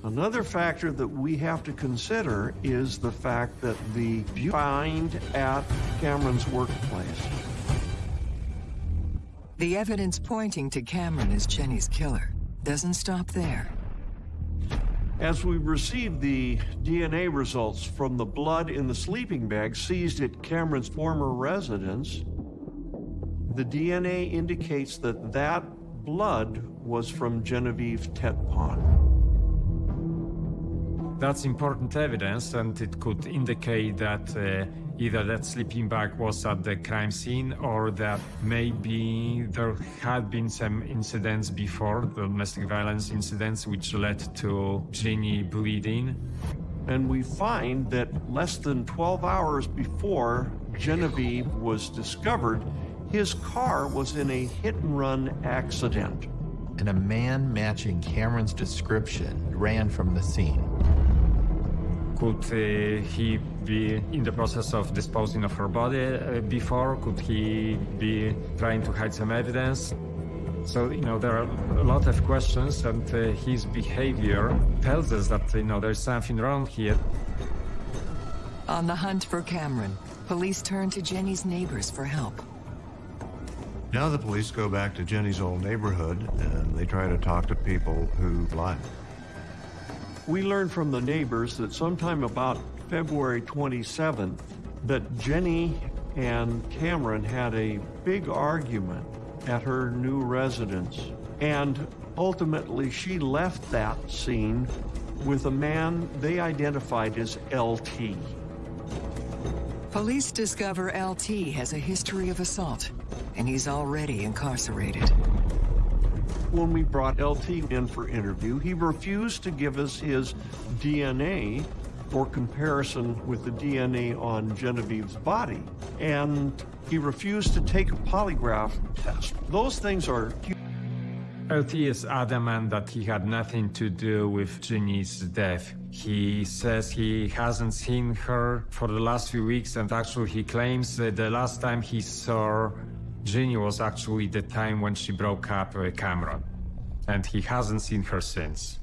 Another factor that we have to consider is the fact that the find at Cameron's workplace. The evidence pointing to Cameron as Jenny's killer doesn't stop there. As we receive the DNA results from the blood in the sleeping bag seized at Cameron's former residence, the DNA indicates that that blood was from Genevieve Tetpon. That's important evidence, and it could indicate that uh, either that sleeping bag was at the crime scene or that maybe there had been some incidents before, the domestic violence incidents, which led to Ginny bleeding. And we find that less than 12 hours before Genevieve was discovered, his car was in a hit and run accident. And a man matching Cameron's description ran from the scene. Could uh, he be in the process of disposing of her body uh, before? Could he be trying to hide some evidence? So, you know, there are a lot of questions, and uh, his behavior tells us that, you know, there's something wrong here. On the hunt for Cameron, police turn to Jenny's neighbors for help. Now the police go back to Jenny's old neighborhood and they try to talk to people who lied. We learned from the neighbors that sometime about February 27th, that Jenny and Cameron had a big argument at her new residence. And ultimately, she left that scene with a man they identified as LT. Police discover LT has a history of assault, and he's already incarcerated. When we brought LT in for interview, he refused to give us his DNA for comparison with the DNA on Genevieve's body. And he refused to take a polygraph test. Those things are LT is adamant that he had nothing to do with Ginny's death. He says he hasn't seen her for the last few weeks, and actually, he claims that the last time he saw Ginny was actually the time when she broke up with Cameron. And he hasn't seen her since.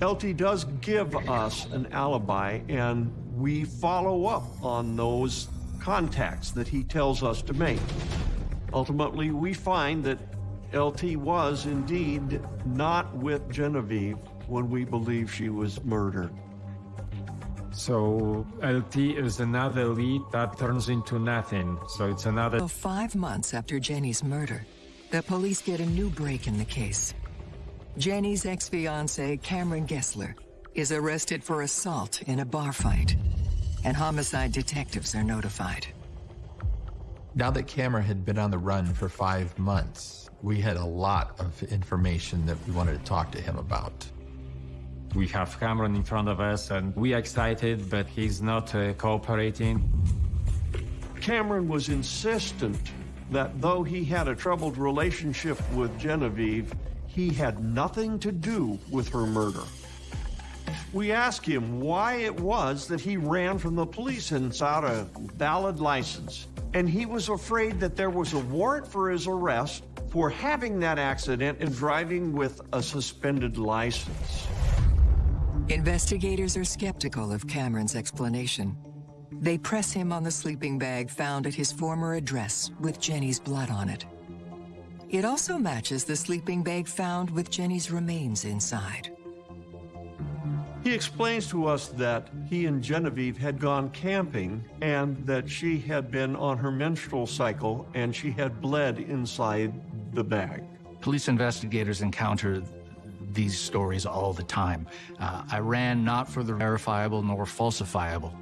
LT does give us an alibi, and we follow up on those contacts that he tells us to make. Ultimately, we find that LT was indeed not with Genevieve when we believe she was murdered. So LT is another lead that turns into nothing. So it's another. So five months after Jenny's murder, the police get a new break in the case. Jenny's ex-fiance, Cameron Gessler, is arrested for assault in a bar fight, and homicide detectives are notified. Now that Cameron had been on the run for five months, we had a lot of information that we wanted to talk to him about. We have Cameron in front of us, and we are excited, but he's not uh, cooperating. Cameron was insistent that though he had a troubled relationship with Genevieve, he had nothing to do with her murder. We asked him why it was that he ran from the police and without a valid license, and he was afraid that there was a warrant for his arrest for having that accident and driving with a suspended license. Investigators are skeptical of Cameron's explanation. They press him on the sleeping bag found at his former address with Jenny's blood on it. It also matches the sleeping bag found with Jenny's remains inside. He explains to us that he and Genevieve had gone camping and that she had been on her menstrual cycle and she had bled inside the bag. Police investigators encounter these stories all the time. Uh, I ran not for the verifiable nor falsifiable.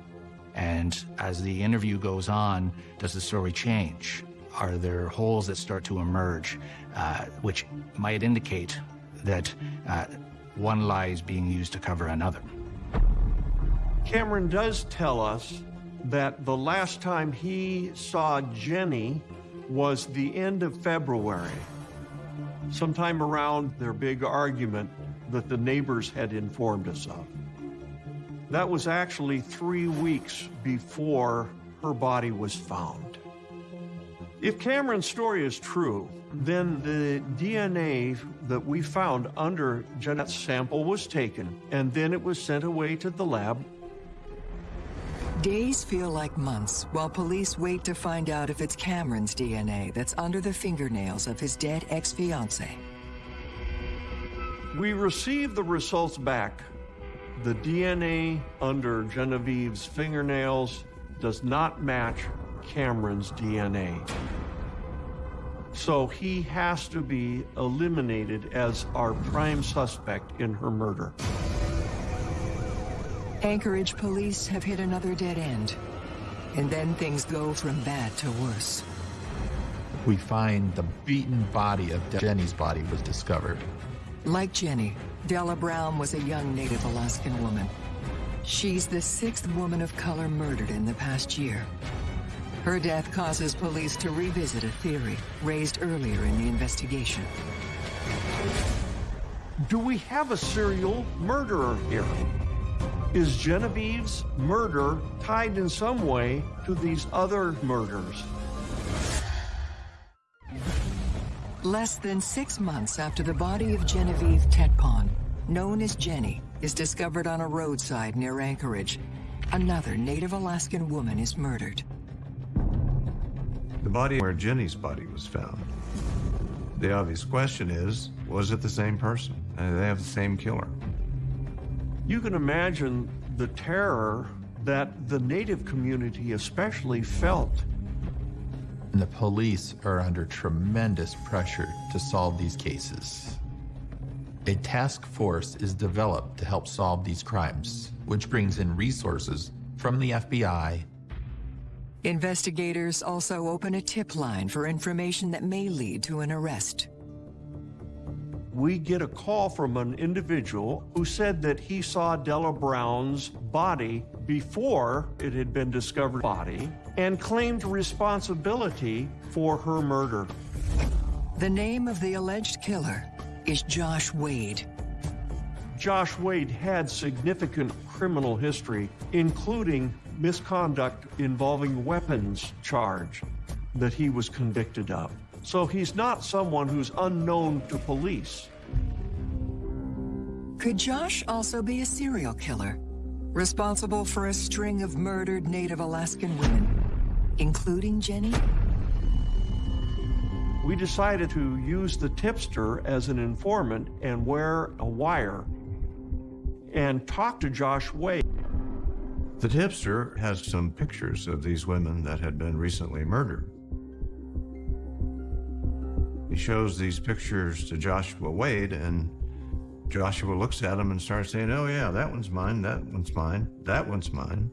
And as the interview goes on, does the story change? Are there holes that start to emerge, uh, which might indicate that uh, one lie is being used to cover another? Cameron does tell us that the last time he saw Jenny was the end of February, sometime around their big argument that the neighbors had informed us of. That was actually three weeks before her body was found. If Cameron's story is true, then the DNA that we found under Jeanette's sample was taken, and then it was sent away to the lab. Days feel like months while police wait to find out if it's Cameron's DNA that's under the fingernails of his dead ex-fiancée. We received the results back. The DNA under Genevieve's fingernails does not match Cameron's DNA. So he has to be eliminated as our prime suspect in her murder. Anchorage police have hit another dead end. And then things go from bad to worse. We find the beaten body of Jenny's body was discovered. Like Jenny, Della Brown was a young Native Alaskan woman. She's the sixth woman of color murdered in the past year. Her death causes police to revisit a theory raised earlier in the investigation. Do we have a serial murderer here? Is Genevieve's murder tied in some way to these other murders? Less than six months after the body of Genevieve Tetpon, known as Jenny, is discovered on a roadside near Anchorage, another Native Alaskan woman is murdered. The body where Jenny's body was found. The obvious question is, was it the same person? Uh, they have the same killer. You can imagine the terror that the Native community especially felt and the police are under tremendous pressure to solve these cases. A task force is developed to help solve these crimes, which brings in resources from the FBI. Investigators also open a tip line for information that may lead to an arrest. We get a call from an individual who said that he saw Della Brown's body before it had been discovered body and claimed responsibility for her murder. The name of the alleged killer is Josh Wade. Josh Wade had significant criminal history, including misconduct involving weapons charge that he was convicted of. So he's not someone who's unknown to police. Could Josh also be a serial killer, responsible for a string of murdered Native Alaskan women, including Jenny? We decided to use the tipster as an informant and wear a wire and talk to Josh Wade. The tipster has some pictures of these women that had been recently murdered. He shows these pictures to Joshua Wade, and Joshua looks at them and starts saying, Oh, yeah, that one's mine, that one's mine, that one's mine.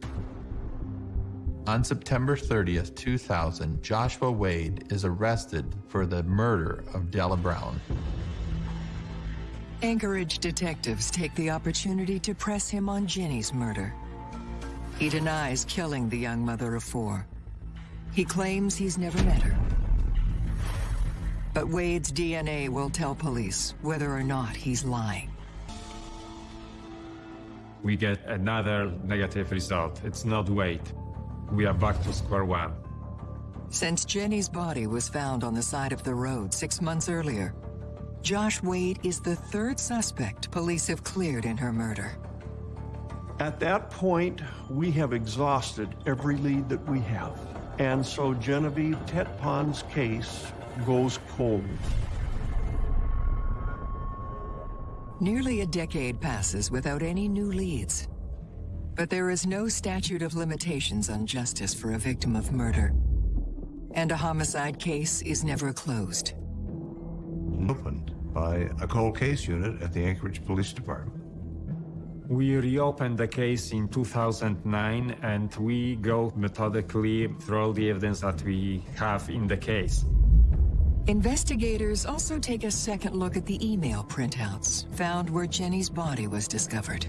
On September 30th, 2000, Joshua Wade is arrested for the murder of Della Brown. Anchorage detectives take the opportunity to press him on Jenny's murder. He denies killing the young mother of four. He claims he's never met her. But Wade's DNA will tell police whether or not he's lying. We get another negative result. It's not Wade. We are back to square one. Since Jenny's body was found on the side of the road six months earlier, Josh Wade is the third suspect police have cleared in her murder. At that point, we have exhausted every lead that we have. And so Genevieve Tetpon's case goes cold. Nearly a decade passes without any new leads. But there is no statute of limitations on justice for a victim of murder. And a homicide case is never closed. Opened by a cold case unit at the Anchorage Police Department. We reopened the case in 2009 and we go methodically through all the evidence that we have in the case. Investigators also take a second look at the email printouts found where Jenny's body was discovered.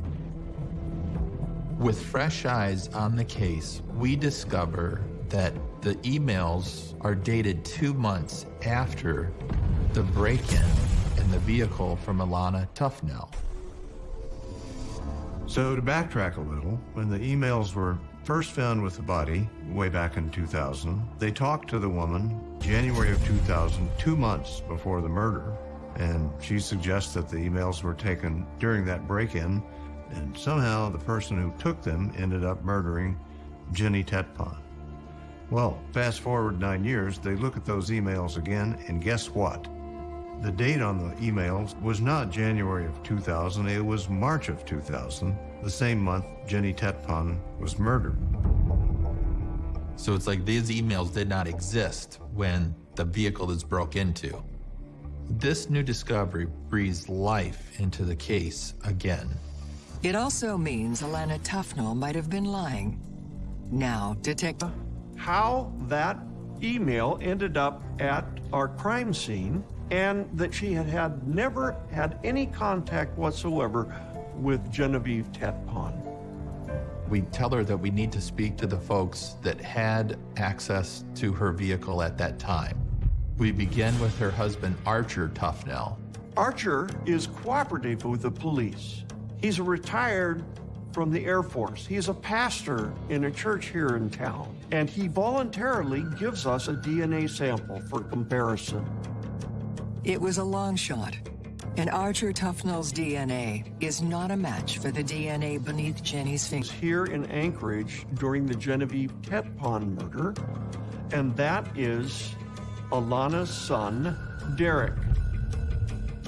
With fresh eyes on the case, we discover that the emails are dated two months after the break-in in the vehicle from Alana Tufnell. So to backtrack a little, when the emails were first found with the body way back in 2000, they talked to the woman January of 2000, two months before the murder, and she suggests that the emails were taken during that break-in, and somehow the person who took them ended up murdering Jenny Tetpon. Well, fast forward nine years, they look at those emails again, and guess what? The date on the emails was not January of 2000, it was March of 2000, the same month Jenny Tetpon was murdered. So it's like these emails did not exist when the vehicle is broke into. This new discovery breathes life into the case again. It also means Alana Tufnell might have been lying. Now, Detective... How that email ended up at our crime scene and that she had had never had any contact whatsoever with Genevieve Tetpon. We tell her that we need to speak to the folks that had access to her vehicle at that time. We begin with her husband, Archer Tufnell. Archer is cooperative with the police. He's a retired from the Air Force. He's a pastor in a church here in town, and he voluntarily gives us a DNA sample for comparison. It was a long shot, and Archer Tufnell's DNA is not a match for the DNA beneath Jenny's fingers. Here in Anchorage during the Genevieve Tetpon murder, and that is Alana's son, Derek.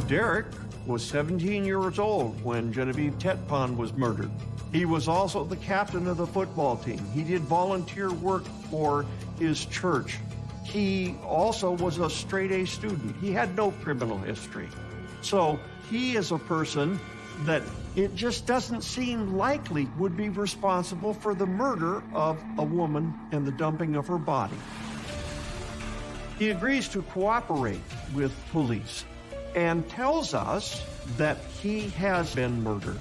Derek was 17 years old when Genevieve Tetpon was murdered. He was also the captain of the football team. He did volunteer work for his church. He also was a straight A student. He had no criminal history. So he is a person that it just doesn't seem likely would be responsible for the murder of a woman and the dumping of her body. He agrees to cooperate with police and tells us that he has been murdered.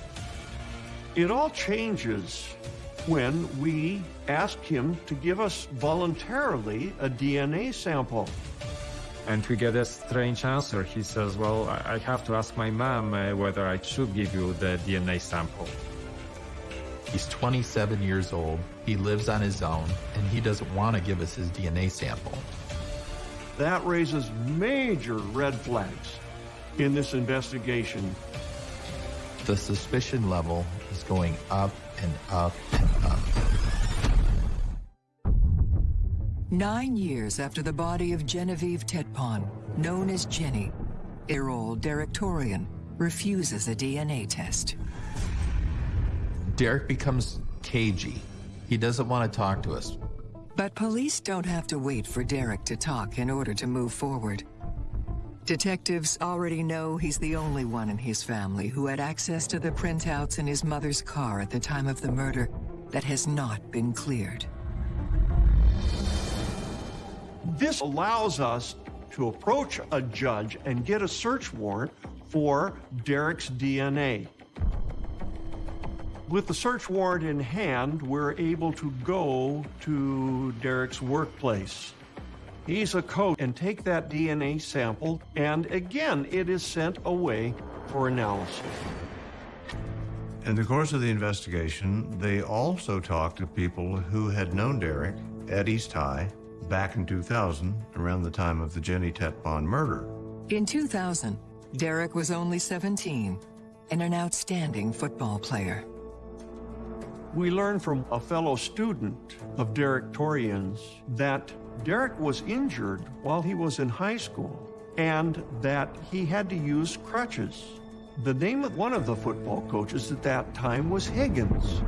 It all changes when we ask him to give us voluntarily a DNA sample. And we get a strange answer. He says, Well, I I have to ask my mom uh, whether I should give you the DNA sample. He's 27 years old, he lives on his own, and he doesn't want to give us his DNA sample. That raises major red flags in this investigation. The suspicion level is going up and up and up. Nine years after the body of Genevieve Tetpon, known as Jenny, Errol Derek Torian refuses a DNA test. Derek becomes cagey. He doesn't want to talk to us. But police don't have to wait for Derek to talk in order to move forward. Detectives already know he's the only one in his family who had access to the printouts in his mother's car at the time of the murder that has not been cleared. This allows us to approach a judge and get a search warrant for Derek's DNA. With the search warrant in hand, we're able to go to Derek's workplace. He's a coach and take that DNA sample, and again, it is sent away for analysis. In the course of the investigation, they also talked to people who had known Derek at East High back in 2000, around the time of the Jenny Tetpon murder. In 2000, Derek was only 17 and an outstanding football player. We learned from a fellow student of Derek Torian's that Derek was injured while he was in high school and that he had to use crutches. The name of one of the football coaches at that time was Higgins.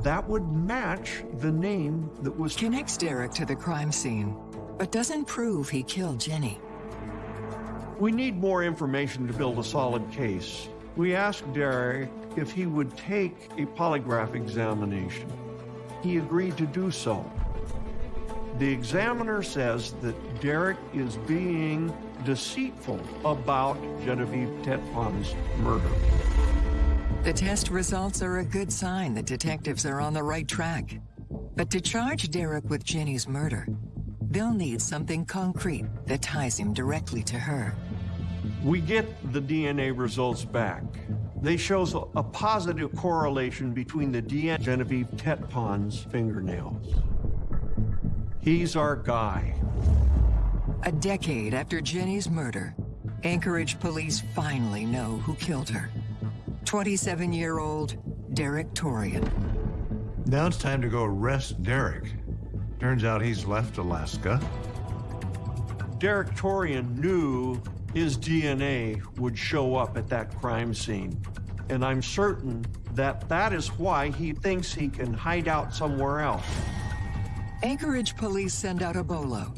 That would match the name that was. Connects Derek to the crime scene, but doesn't prove he killed Jenny. We need more information to build a solid case. We asked Derek if he would take a polygraph examination. He agreed to do so. The examiner says that Derek is being deceitful about Genevieve Tetpon's murder. The test results are a good sign that detectives are on the right track. But to charge Derek with Jenny's murder, they'll need something concrete that ties him directly to her. We get the DNA results back. They show a positive correlation between the DNA Genevieve Tetpon's fingernails. He's our guy. A decade after Jenny's murder, Anchorage police finally know who killed her. 27-year-old Derek Torian. Now it's time to go arrest Derek. Turns out he's left Alaska. Derek Torian knew his DNA would show up at that crime scene. And I'm certain that that is why he thinks he can hide out somewhere else. Anchorage police send out a bolo.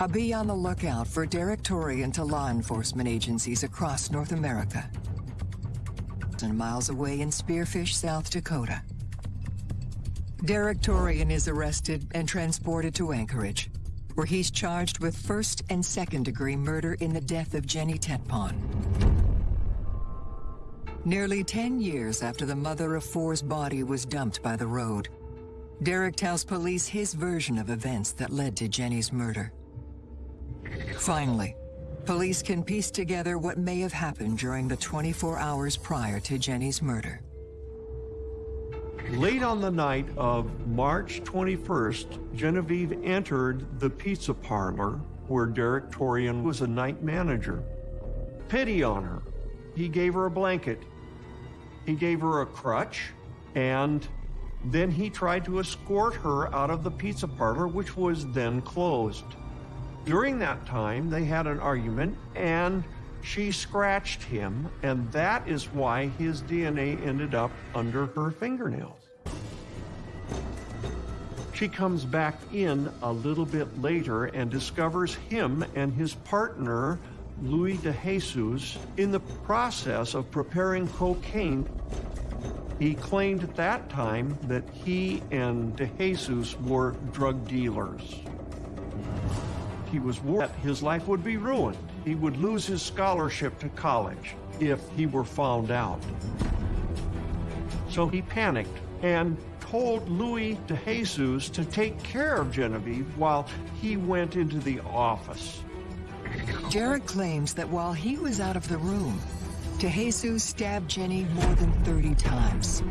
A be on the lookout for Derek Torian to law enforcement agencies across North America. Miles away in Spearfish, South Dakota. Derek Torian is arrested and transported to Anchorage, where he's charged with first and second degree murder in the death of Jenny Tetpon. Nearly 10 years after the mother of four's body was dumped by the road, Derek tells police his version of events that led to Jenny's murder. Finally, police can piece together what may have happened during the 24 hours prior to Jenny's murder. Late on the night of March 21st, Genevieve entered the pizza parlor where Derek Torian was a night manager. Pity on her. He gave her a blanket. He gave her a crutch, and then he tried to escort her out of the pizza parlor, which was then closed. During that time, they had an argument, and she scratched him, and that is why his DNA ended up under her fingernails. She comes back in a little bit later and discovers him and his partner Louis de Jesus in the process of preparing cocaine. He claimed at that time that he and de Jesus were drug dealers. He was worried that his life would be ruined. He would lose his scholarship to college if he were found out. So he panicked and told Louis de Jesus to take care of Genevieve while he went into the office. Derek claims that while he was out of the room, DeJesus stabbed Jenny more than 30 times.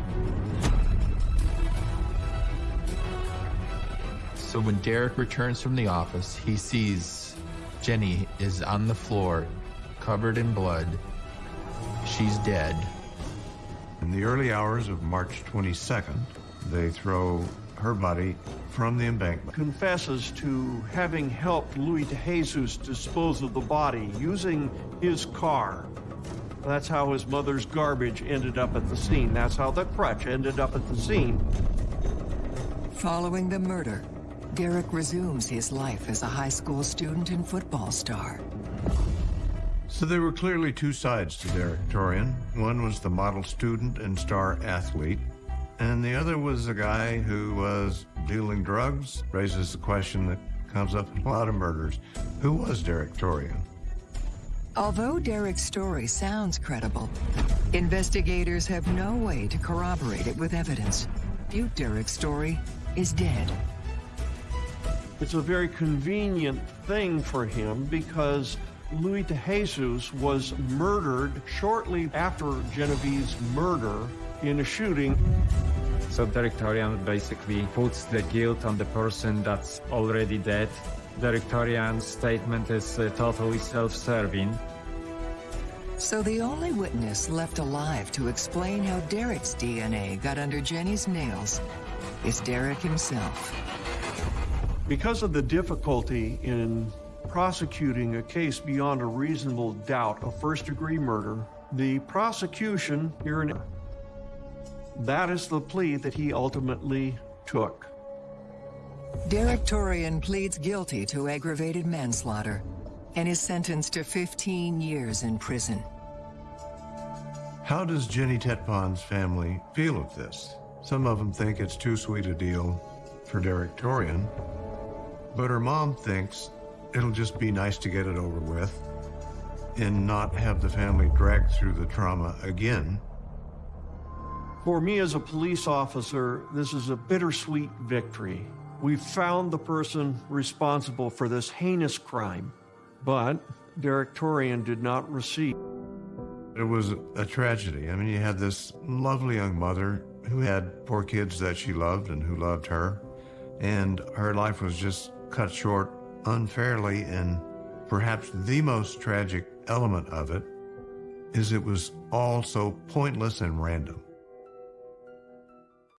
So when Derek returns from the office, he sees Jenny is on the floor, covered in blood. She's dead. In the early hours of March 22nd, they throw her body from the embankment. Confesses to having helped Louis de Jesus dispose of the body using his car. That's how his mother's garbage ended up at the scene. That's how the crutch ended up at the scene. Following the murder, Derek resumes his life as a high school student and football star. So there were clearly two sides to Derek Torian. One was the model student and star athlete, and the other was a guy who was dealing drugs. Raises the question that comes up in a lot of murders. Who was Derek Torian? Although Derek's story sounds credible, investigators have no way to corroborate it with evidence. Butte Derek's story is dead. It's a very convenient thing for him because Louis de Jesus was murdered shortly after Genevieve's murder in a shooting. So Derek Torian basically puts the guilt on the person that's already dead. Derek Torian's statement is uh, totally self-serving. So the only witness left alive to explain how Derek's DNA got under Jenny's nails is Derek himself. Because of the difficulty in prosecuting a case beyond a reasonable doubt of first degree murder, the prosecution here in that is the plea that he ultimately took. Derek Torian pleads guilty to aggravated manslaughter and is sentenced to 15 years in prison. How does Jenny Tetpon's family feel of this? Some of them think it's too sweet a deal for Derek Torian, but her mom thinks it'll just be nice to get it over with and not have the family dragged through the trauma again. For me as a police officer, this is a bittersweet victory. We found the person responsible for this heinous crime, but Derek Torian did not receive. It was a tragedy. I mean, you had this lovely young mother who had four kids that she loved and who loved her, and her life was just cut short unfairly. And perhaps the most tragic element of it is it was all so pointless and random.